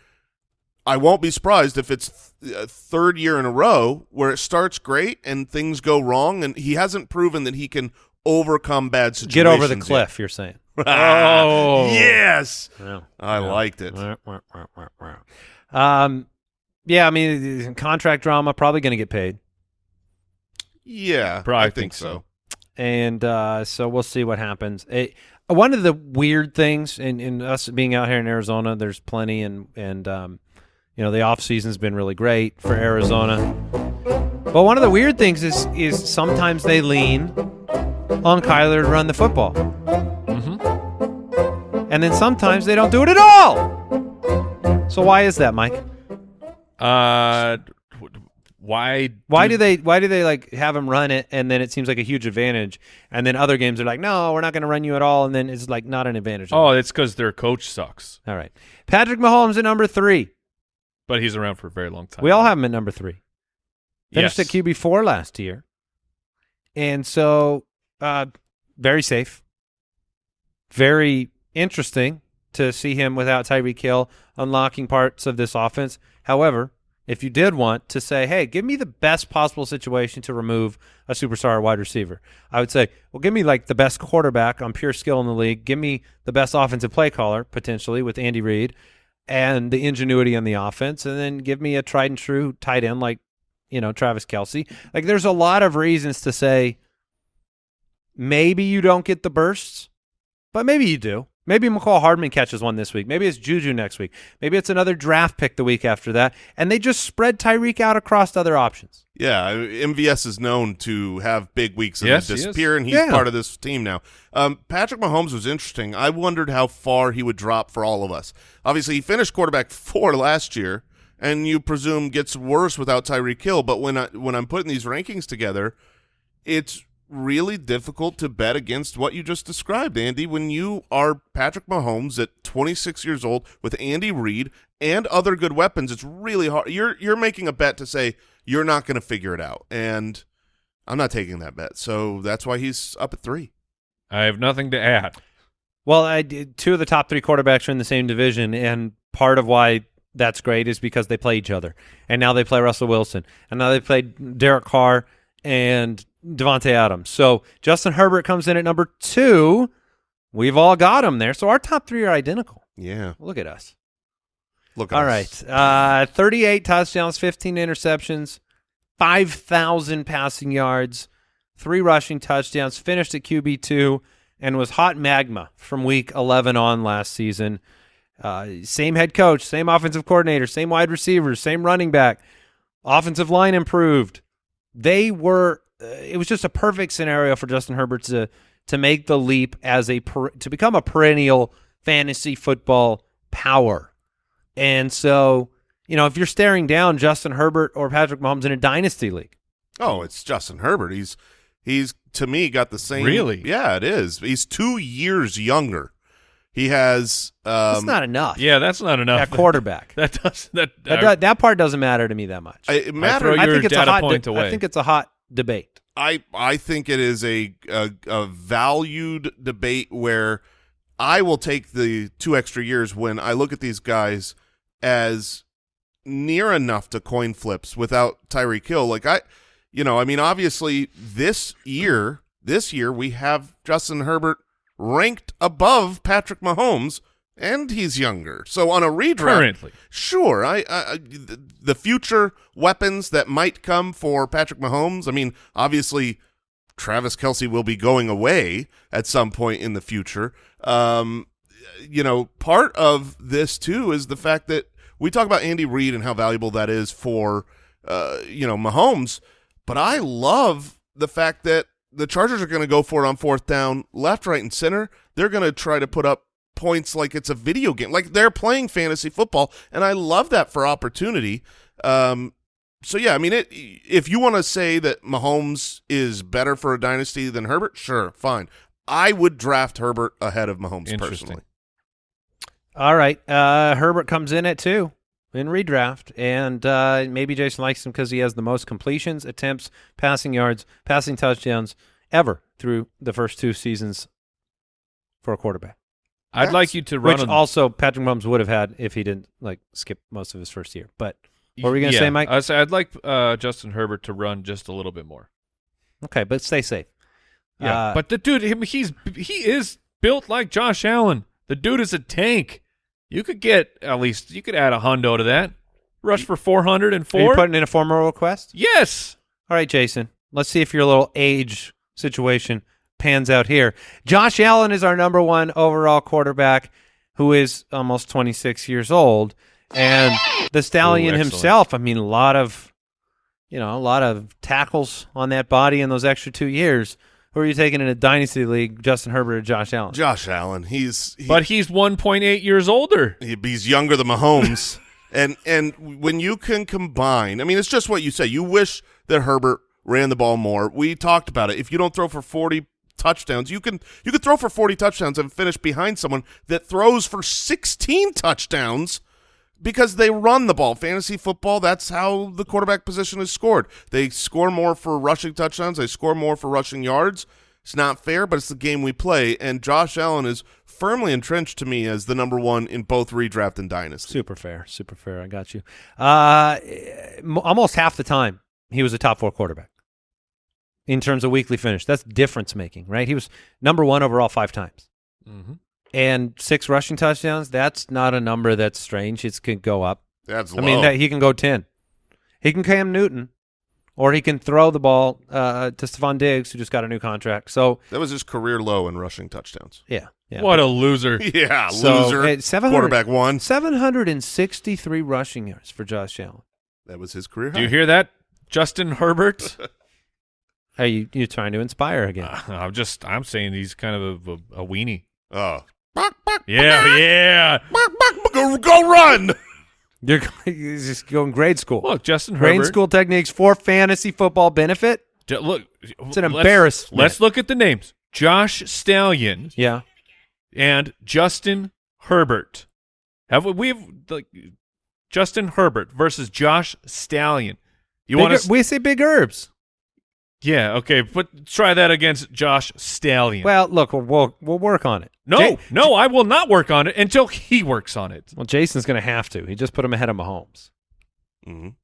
I won't be surprised if it's th- a third year in a row where it starts great and things go wrong and he hasn't proven that he can overcome bad situations. Get over the cliff, you're saying. Oh. yes. Yeah. I liked it. Um, yeah, I mean, contract drama, probably going to get paid. Yeah, Probably I think think so. so. and uh, so we'll see what happens. It, one of the weird things in, in us being out here in Arizona, there's plenty, and and um, you know the off season's been really great for Arizona. But one of the weird things is is sometimes they lean on Kyler to run the football, and then sometimes they don't do it at all. So why is that, Mike? Uh, why? Why do they why do they like have him run it and then it seems like a huge advantage and then other games are like no we're not going to run you at all and then it's like not an advantage. Oh, it's because their coach sucks, all right. Patrick Mahomes at number 3. but he's around for a very long time. We all have him at number 3. Finished Yes. at QB 4 last year. And so uh very safe. Very interesting to see him without Tyreek Hill unlocking parts of this offense. However, if you did want to say, hey, give me the best possible situation to remove a superstar wide receiver, I would say, well, give me like the best quarterback on pure skill in the league. Give me the best offensive play caller, potentially, with Andy Reid and the ingenuity on the offense. And then give me a tried and true tight end like, you know, Travis Kelce. Like, there's a lot of reasons to say maybe you don't get the bursts, but maybe you do. Maybe Mecole Hardman catches one this week. Maybe it's Juju next week. Maybe it's another draft pick the week after that. And they just spread Tyreek out across other options. Yeah, MVS is known to have big weeks and Yes, then he disappear, and he's Yeah. part of this team now. Um, Patrick Mahomes was interesting. I wondered how far he would drop for all of us. Obviously, he finished quarterback four last year, and you presume gets worse without Tyreek Hill. But when I when I'm putting these rankings together, it's really difficult to bet against what you just described, Andy. When you are Patrick Mahomes at 26 years old with Andy Reid and other good weapons, it's really hard. You're you're making a bet to say you're not going to figure it out, and I'm not taking that bet. So that's why he's up at three. I have nothing to add. Well, I did, two of the top three quarterbacks are in the same division, and part of why that's great is because they play each other. And now they play Russell Wilson, and now they play Derek Carr and Davante Adams. So Justin Herbert comes in at number two. We've all got him there. So our top three are identical. Yeah, Look at us. look. At All us. right. Uh, 38 touchdowns, 15 interceptions, 5,000 passing yards, three rushing touchdowns, finished at QB2, and was hot magma from week 11 on last season. Uh, same head coach, same offensive coordinator, same wide receivers, same running back. Offensive line improved. They were. Uh, it was just a perfect scenario for Justin Herbert to to make the leap as a per, to become a perennial fantasy football power. And so, you know, if you're staring down Justin Herbert or Patrick Mahomes in a dynasty league, Oh, it's Justin Herbert. He's he's to me got the same. Really? Yeah, it is. He's two years younger. He has. Um, that's not enough. Yeah, that's not enough. at quarterback. That does that. that, do- that part doesn't matter to me that much. I- it matters. throw I your think it's a hot. point de- away. I think it's a hot debate. I I think it is a, a a valued debate where I will take the two extra years when I look at these guys as near enough to coin flips without Tyreek Hill. Like I, you know, I mean, obviously this year, this year we have Justin Herbert ranked above Patrick Mahomes, and he's younger. So on a redraft, currently. Sure, I, I the future weapons that might come for Patrick Mahomes. I mean, obviously, Travis Kelce will be going away at some point in the future. Um, you know, part of this too is the fact that we talk about Andy Reid and how valuable that is for uh, you know Mahomes, but I love the fact that the Chargers are going to go for it on fourth down, left, right, and center. They're going to try to put up points like it's a video game, like they're playing fantasy football, and I love that for opportunity. Um, so yeah, I mean, it, if you want to say that Mahomes is better for a dynasty than Herbert, sure, fine. I would draft Herbert ahead of Mahomes personally. All right. Uh, Herbert comes in at two in redraft, and uh, maybe Jason likes him because he has the most completions, attempts, passing yards, passing touchdowns ever through the first two seasons for a quarterback. I'd That's- like you to run Which also Patrick Mahomes would have had if he didn't like skip most of his first year. But what were you gonna yeah, say, Mike? I say I'd like uh, Justin Herbert to run just a little bit more. okay, but stay safe. Yeah, Uh, but the dude, him, he's he is built like Josh Allen. The dude is a tank. You could get at least you could add a hundo to that. Rush for four hundred and are you four. putting in a formal request? Yes. All right, Jason. Let's see if your little age situation pans out here. Josh Allen is our number one overall quarterback, who is almost 26 years old, and the stallion Ooh, himself. I mean, a lot of, you know, a lot of tackles on that body in those extra two years. Who are you taking in a dynasty league? Justin Herbert or Josh Allen? Josh Allen, he's he, But he's one point eight years older. he- he's younger than Mahomes, and and when you can combine, I mean, it's just what you say. You wish that Herbert ran the ball more. We talked about it. If you don't throw for forty touchdowns, you can you could throw for forty touchdowns and finish behind someone that throws for sixteen touchdowns. Because they run the ball. Fantasy football, that's how the quarterback position is scored. They score more for rushing touchdowns, they score more for rushing yards. It's not fair, but it's the game we play. And Josh Allen is firmly entrenched to me as the number one in both redraft and dynasty. Super fair, super fair. I got you. Uh, almost half the time he was a top four quarterback in terms of weekly finish. That's difference making, right? He was number one overall five times, Mm-hmm. And six rushing touchdowns. That's not a number that's strange. It can go up. That's I low. mean, that, he can go ten. He can Cam Newton, or he can throw the ball uh, to Stefon Diggs, who just got a new contract. So that was his career low in rushing touchdowns. yeah, yeah. What a loser. Yeah, So, loser. 700 Quarterback one. Seven hundred and sixty-three rushing yards for Josh Allen. That was his career. Do you hear that? Justin Herbert. Are you you trying to inspire again? Uh, I'm just I'm saying he's kind of a, a, a weenie. Oh, Yeah, yeah. go, go run! You're, you're just going grade school. Look, Justin grade school techniques for fantasy football benefit. J- Look, It's an let's- embarrassment. Let's look at the names: Josh Stallion Yeah. and Justin Herbert. Have we? We've like Justin Herbert versus Josh Stallion. You want to? we say big herbs. Yeah, okay, but try that against Josh Stallion. Well, look, we'll we'll, we'll work on it. no, Ja- no, I will not work on it until he works on it. well, Jason's going to have to. He just put him ahead of Mahomes. Mm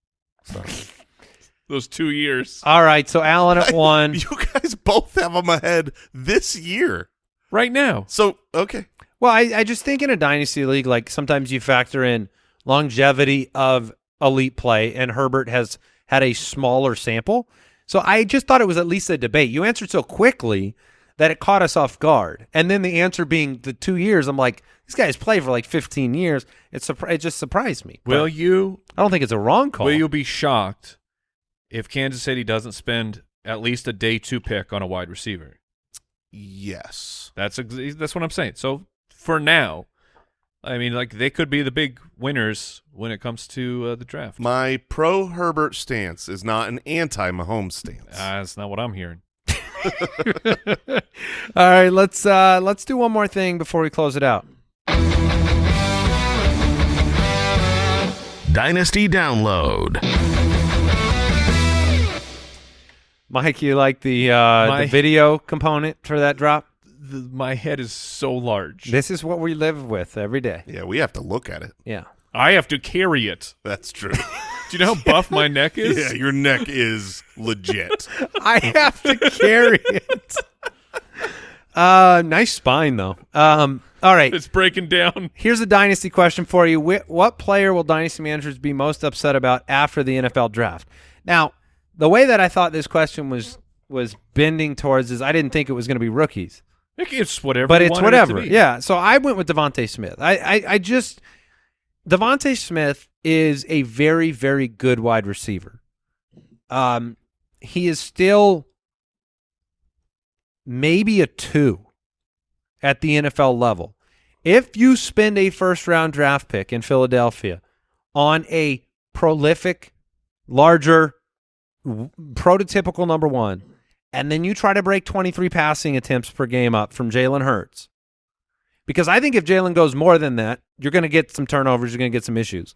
-hmm. Those two years, All right, so Allen at one. You guys both have him ahead this year. right now. So okay, Well, I, I just think in a dynasty league, like sometimes you factor in longevity of elite play, and Herbert has had a smaller sample. So I just thought it was at least a debate. You answered so quickly that it caught us off guard, and then the answer being the two years. I'm like, this guy's played for like 15 years. It surpri- it just surprised me. But Will you? I don't think it's a wrong call. Will you be shocked if Kansas City doesn't spend at least a day two pick on a wide receiver? yes. That's ex- that's what I'm saying. So for now, I mean, like they could be the big winners when it comes to uh, the draft. My pro Herbert stance is not an anti Mahomes stance. Uh, that's not what I'm hearing. All right, let's uh, let's do one more thing before we close it out. Dynasty Download. Mike, you like the uh, My- the video component for that drop? The, my head is so large. This is what we live with every day. yeah, we have to look at it. Yeah. I have to carry it. That's true. Do you know how buff my neck is? yeah, your neck is legit. I have to carry it. Uh, nice spine though. Um, all right. It's breaking down. Here's a dynasty question for you. Wh- What player will dynasty managers be most upset about after the NFL draft? Now, the way that I thought this question was was bending towards is I didn't think it was going to be rookies. It's whatever. but it's it whatever. be. Yeah. So I went with DeVonta Smith. I, I I just DeVonta Smith is a very very good wide receiver. Um, he is still maybe a two at the NFL level. If you spend a first round draft pick in Philadelphia on a prolific, larger, w- prototypical number one, and then you try to break 23 passing attempts per game up from Jalen Hurts. Because I think if Jalen goes more than that, you're going to get some turnovers, you're going to get some issues.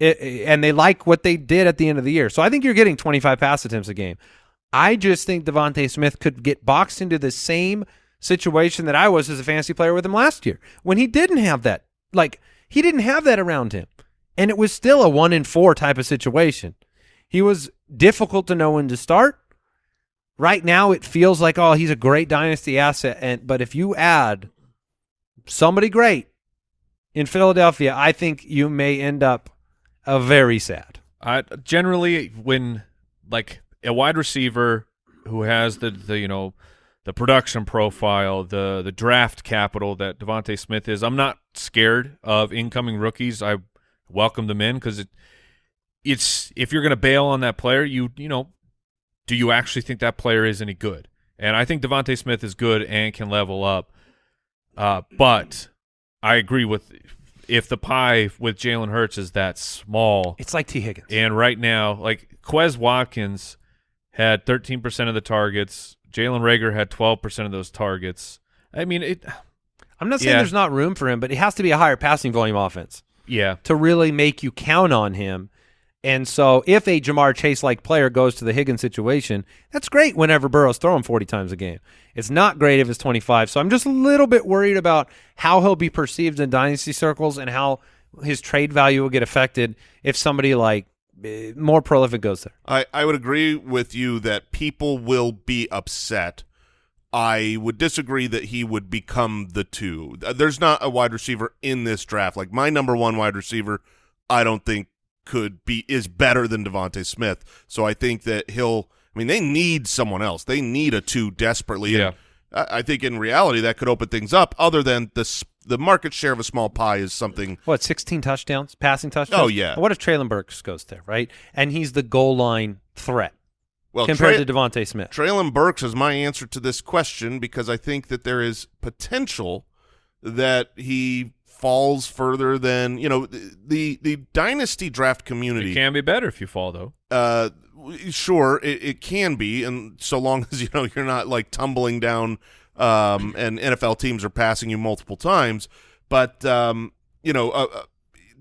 It, and they like what they did at the end of the year. So I think you're getting 25 pass attempts a game. I just think DeVonta Smith could get boxed into the same situation that I was as a fantasy player with him last year when he didn't have that. Like, he didn't have that around him. And it was still a one in four type of situation. He was difficult to know when to start. Right now, it feels like, oh, he's a great dynasty asset. And but if you add somebody great in Philadelphia, I think you may end up uh, very sad. I generally when like a wide receiver who has the, the you know the production profile, the the draft capital that DeVonta Smith is, I'm not scared of incoming rookies. I welcome them in because it it's if you're going to bail on that player, you you know, do you actually think that player is any good? And I think DeVonta Smith is good and can level up. Uh, but I agree with if the pie with Jalen Hurts is that small, It's like Tee Higgins. and right now, like Quez Watkins had 13% of the targets. Jalen Reagor had 12% of those targets. I mean, it. I'm not saying Yeah. there's not room for him, but it has to be a higher passing volume offense Yeah, to really make you count on him. And so, if a Ja'Marr Chase like player goes to the Higgins situation, that's great whenever Burrow's throwing 40 times a game. It's not great if it's 25. So, I'm just a little bit worried about how he'll be perceived in dynasty circles and how his trade value will get affected if somebody like eh, more prolific goes there. I, I would agree with you that people will be upset. I would disagree that he would become the two. There's not a wide receiver in this draft. Like my number one wide receiver, I don't think could be is better than DeVonta Smith. So I think that he'll. I mean, they need someone else. They need a two desperately. Yeah. And I I think in reality that could open things up. Other than the the market share of a small pie is something. what 16 touchdowns, passing touchdowns. Oh, yeah. What if Treylon Burks goes there, right? And he's the goal line threat Well, compared Tra- to DeVonta Smith. Treylon Burks is my answer to this question because I think that there is potential that he falls further than you know the the, the dynasty draft community. It can be better if you fall though. uh sure it, it can be and so long as you know you're not like tumbling down um and NFL teams are passing you multiple times but um you know uh, uh,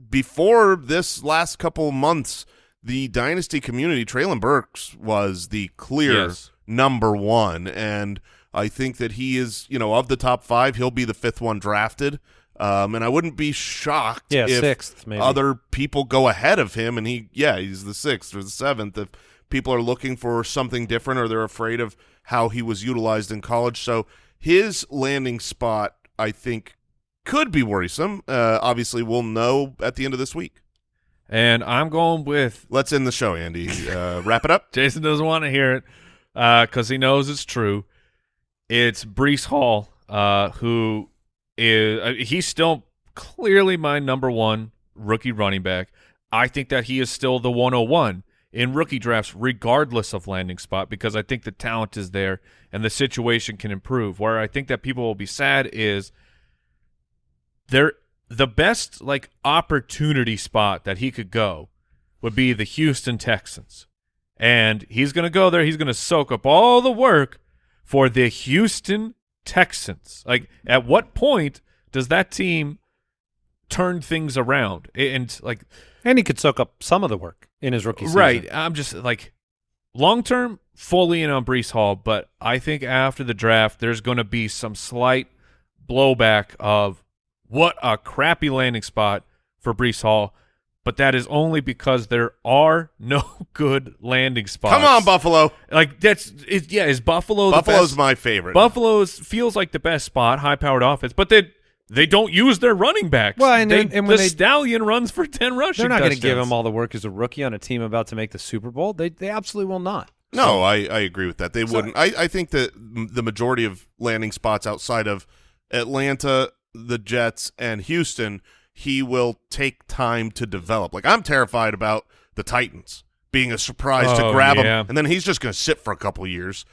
before this last couple months the dynasty community Treylon Burks was the clear Yes. number 1 and I think that he is you know of the top 5 he'll be the fifth one drafted um and I wouldn't be shocked Yeah, if sixth, maybe. other people go ahead of him and he yeah he's the sixth or the seventh if people are looking for something different or they're afraid of how he was utilized in college. So his landing spot i think could be worrisome. Uh, obviously we'll know at the end of this week. And I'm going with let's end the show andy. Uh, wrap it up. Jason doesn't want to hear it because he knows it's true. It's Breece Hall, uh, who is uh, he's still clearly my number one rookie running back. I think that he is still the 101 in rookie drafts, regardless of landing spot, because I think the talent is there and the situation can improve. Where I think that people will be sad is there the best like opportunity spot that he could go would be the Houston Texans. And he's going to go there. He's going to soak up all the work for the Houston Texans. Like, at what point does that team turn things around? And, like, And he could soak up some of the work in his rookie season. right, I'm just like, long term, fully in on Breece Hall. But I think after the draft, there's going to be some slight blowback of what a crappy landing spot for Breece Hall. But that is only because there are no good landing spots. come on buffalo Like that's it, yeah. Is Buffalo the buffalo's best? my favorite Buffalo's feels like the best spot, high powered offense, but they they don't use their running backs. Well, and- They- and when the they- stallion runs for ten rushing. They're not going to give him all the work as a rookie on a team about to make the Super Bowl. They they absolutely will not. No, I, I agree with that. They wouldn't. I, I think that the majority of landing spots outside of Atlanta, the Jets, and Houston, he will take time to develop. Like I'm terrified about the Titans being a surprise to Oh, grab yeah. him, and then he's just going to sit for a couple years.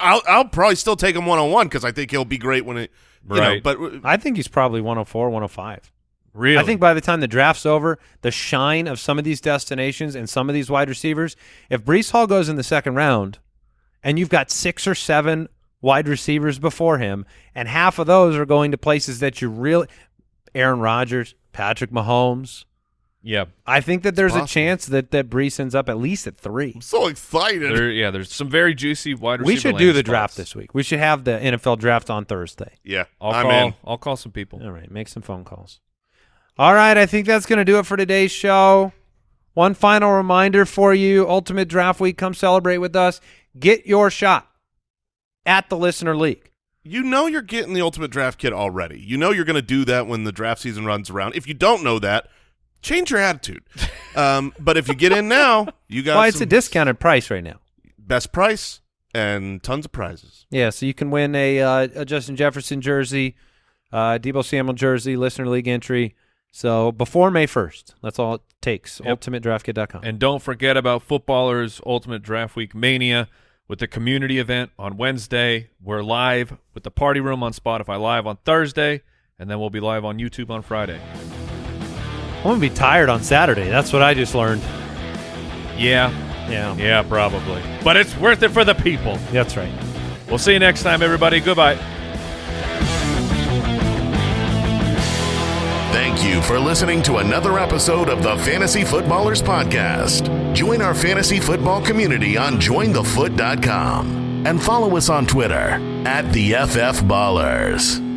I'll, I'll probably still take him one on one because I think he'll be great when it. You know, Right. but I think he's probably 104, 105. Really, I think by the time the draft's over, the shine of some of these destinations and some of these wide receivers, if Breece Hall goes in the second round and you've got six or seven wide receivers before him, and half of those are going to places that you really Aaron Rodgers, Patrick Mahomes. yeah. I think that there's a chance that, that Breece ends up at least at three. I'm so excited. There, yeah, there's some very juicy wide receiver. We should do landing the draft spots. this week. We should have the NFL draft on Thursday. yeah, I'll I'm call. in. I'll call some people. All right, make some phone calls. All right, I think that's going to do it for today's show. One final reminder for you Ultimate Draft Week, come celebrate with us. Get your shot at the Listener League. You know you're getting the ultimate draft kit already. You know you're going to do that when the draft season runs around. If you don't know that, change your attitude. um, but if you get in now, you got Well, it's a discounted price right now. best price and tons of prizes. Yeah, so you can win a, uh, a Justin Jefferson jersey, uh, Deebo Samuel jersey, Listener League entry. So before May 1st, that's all it takes. Yep. UltimateDraftKit.com. And don't forget about Footballers Ultimate Draft Week Mania with the community event on Wednesday. We're live with the party room on Spotify live on Thursday, and then we'll be live on YouTube on Friday. I'm going to be tired on Saturday. That's what I just learned. Yeah, Yeah, yeah, probably. But it's worth it for the people. that's right. We'll see you next time, everybody. Goodbye. Thank you for listening to another episode of the Fantasy Footballers Podcast. Join our fantasy football community on jointhefoot.com and follow us on Twitter at the FF Ballers.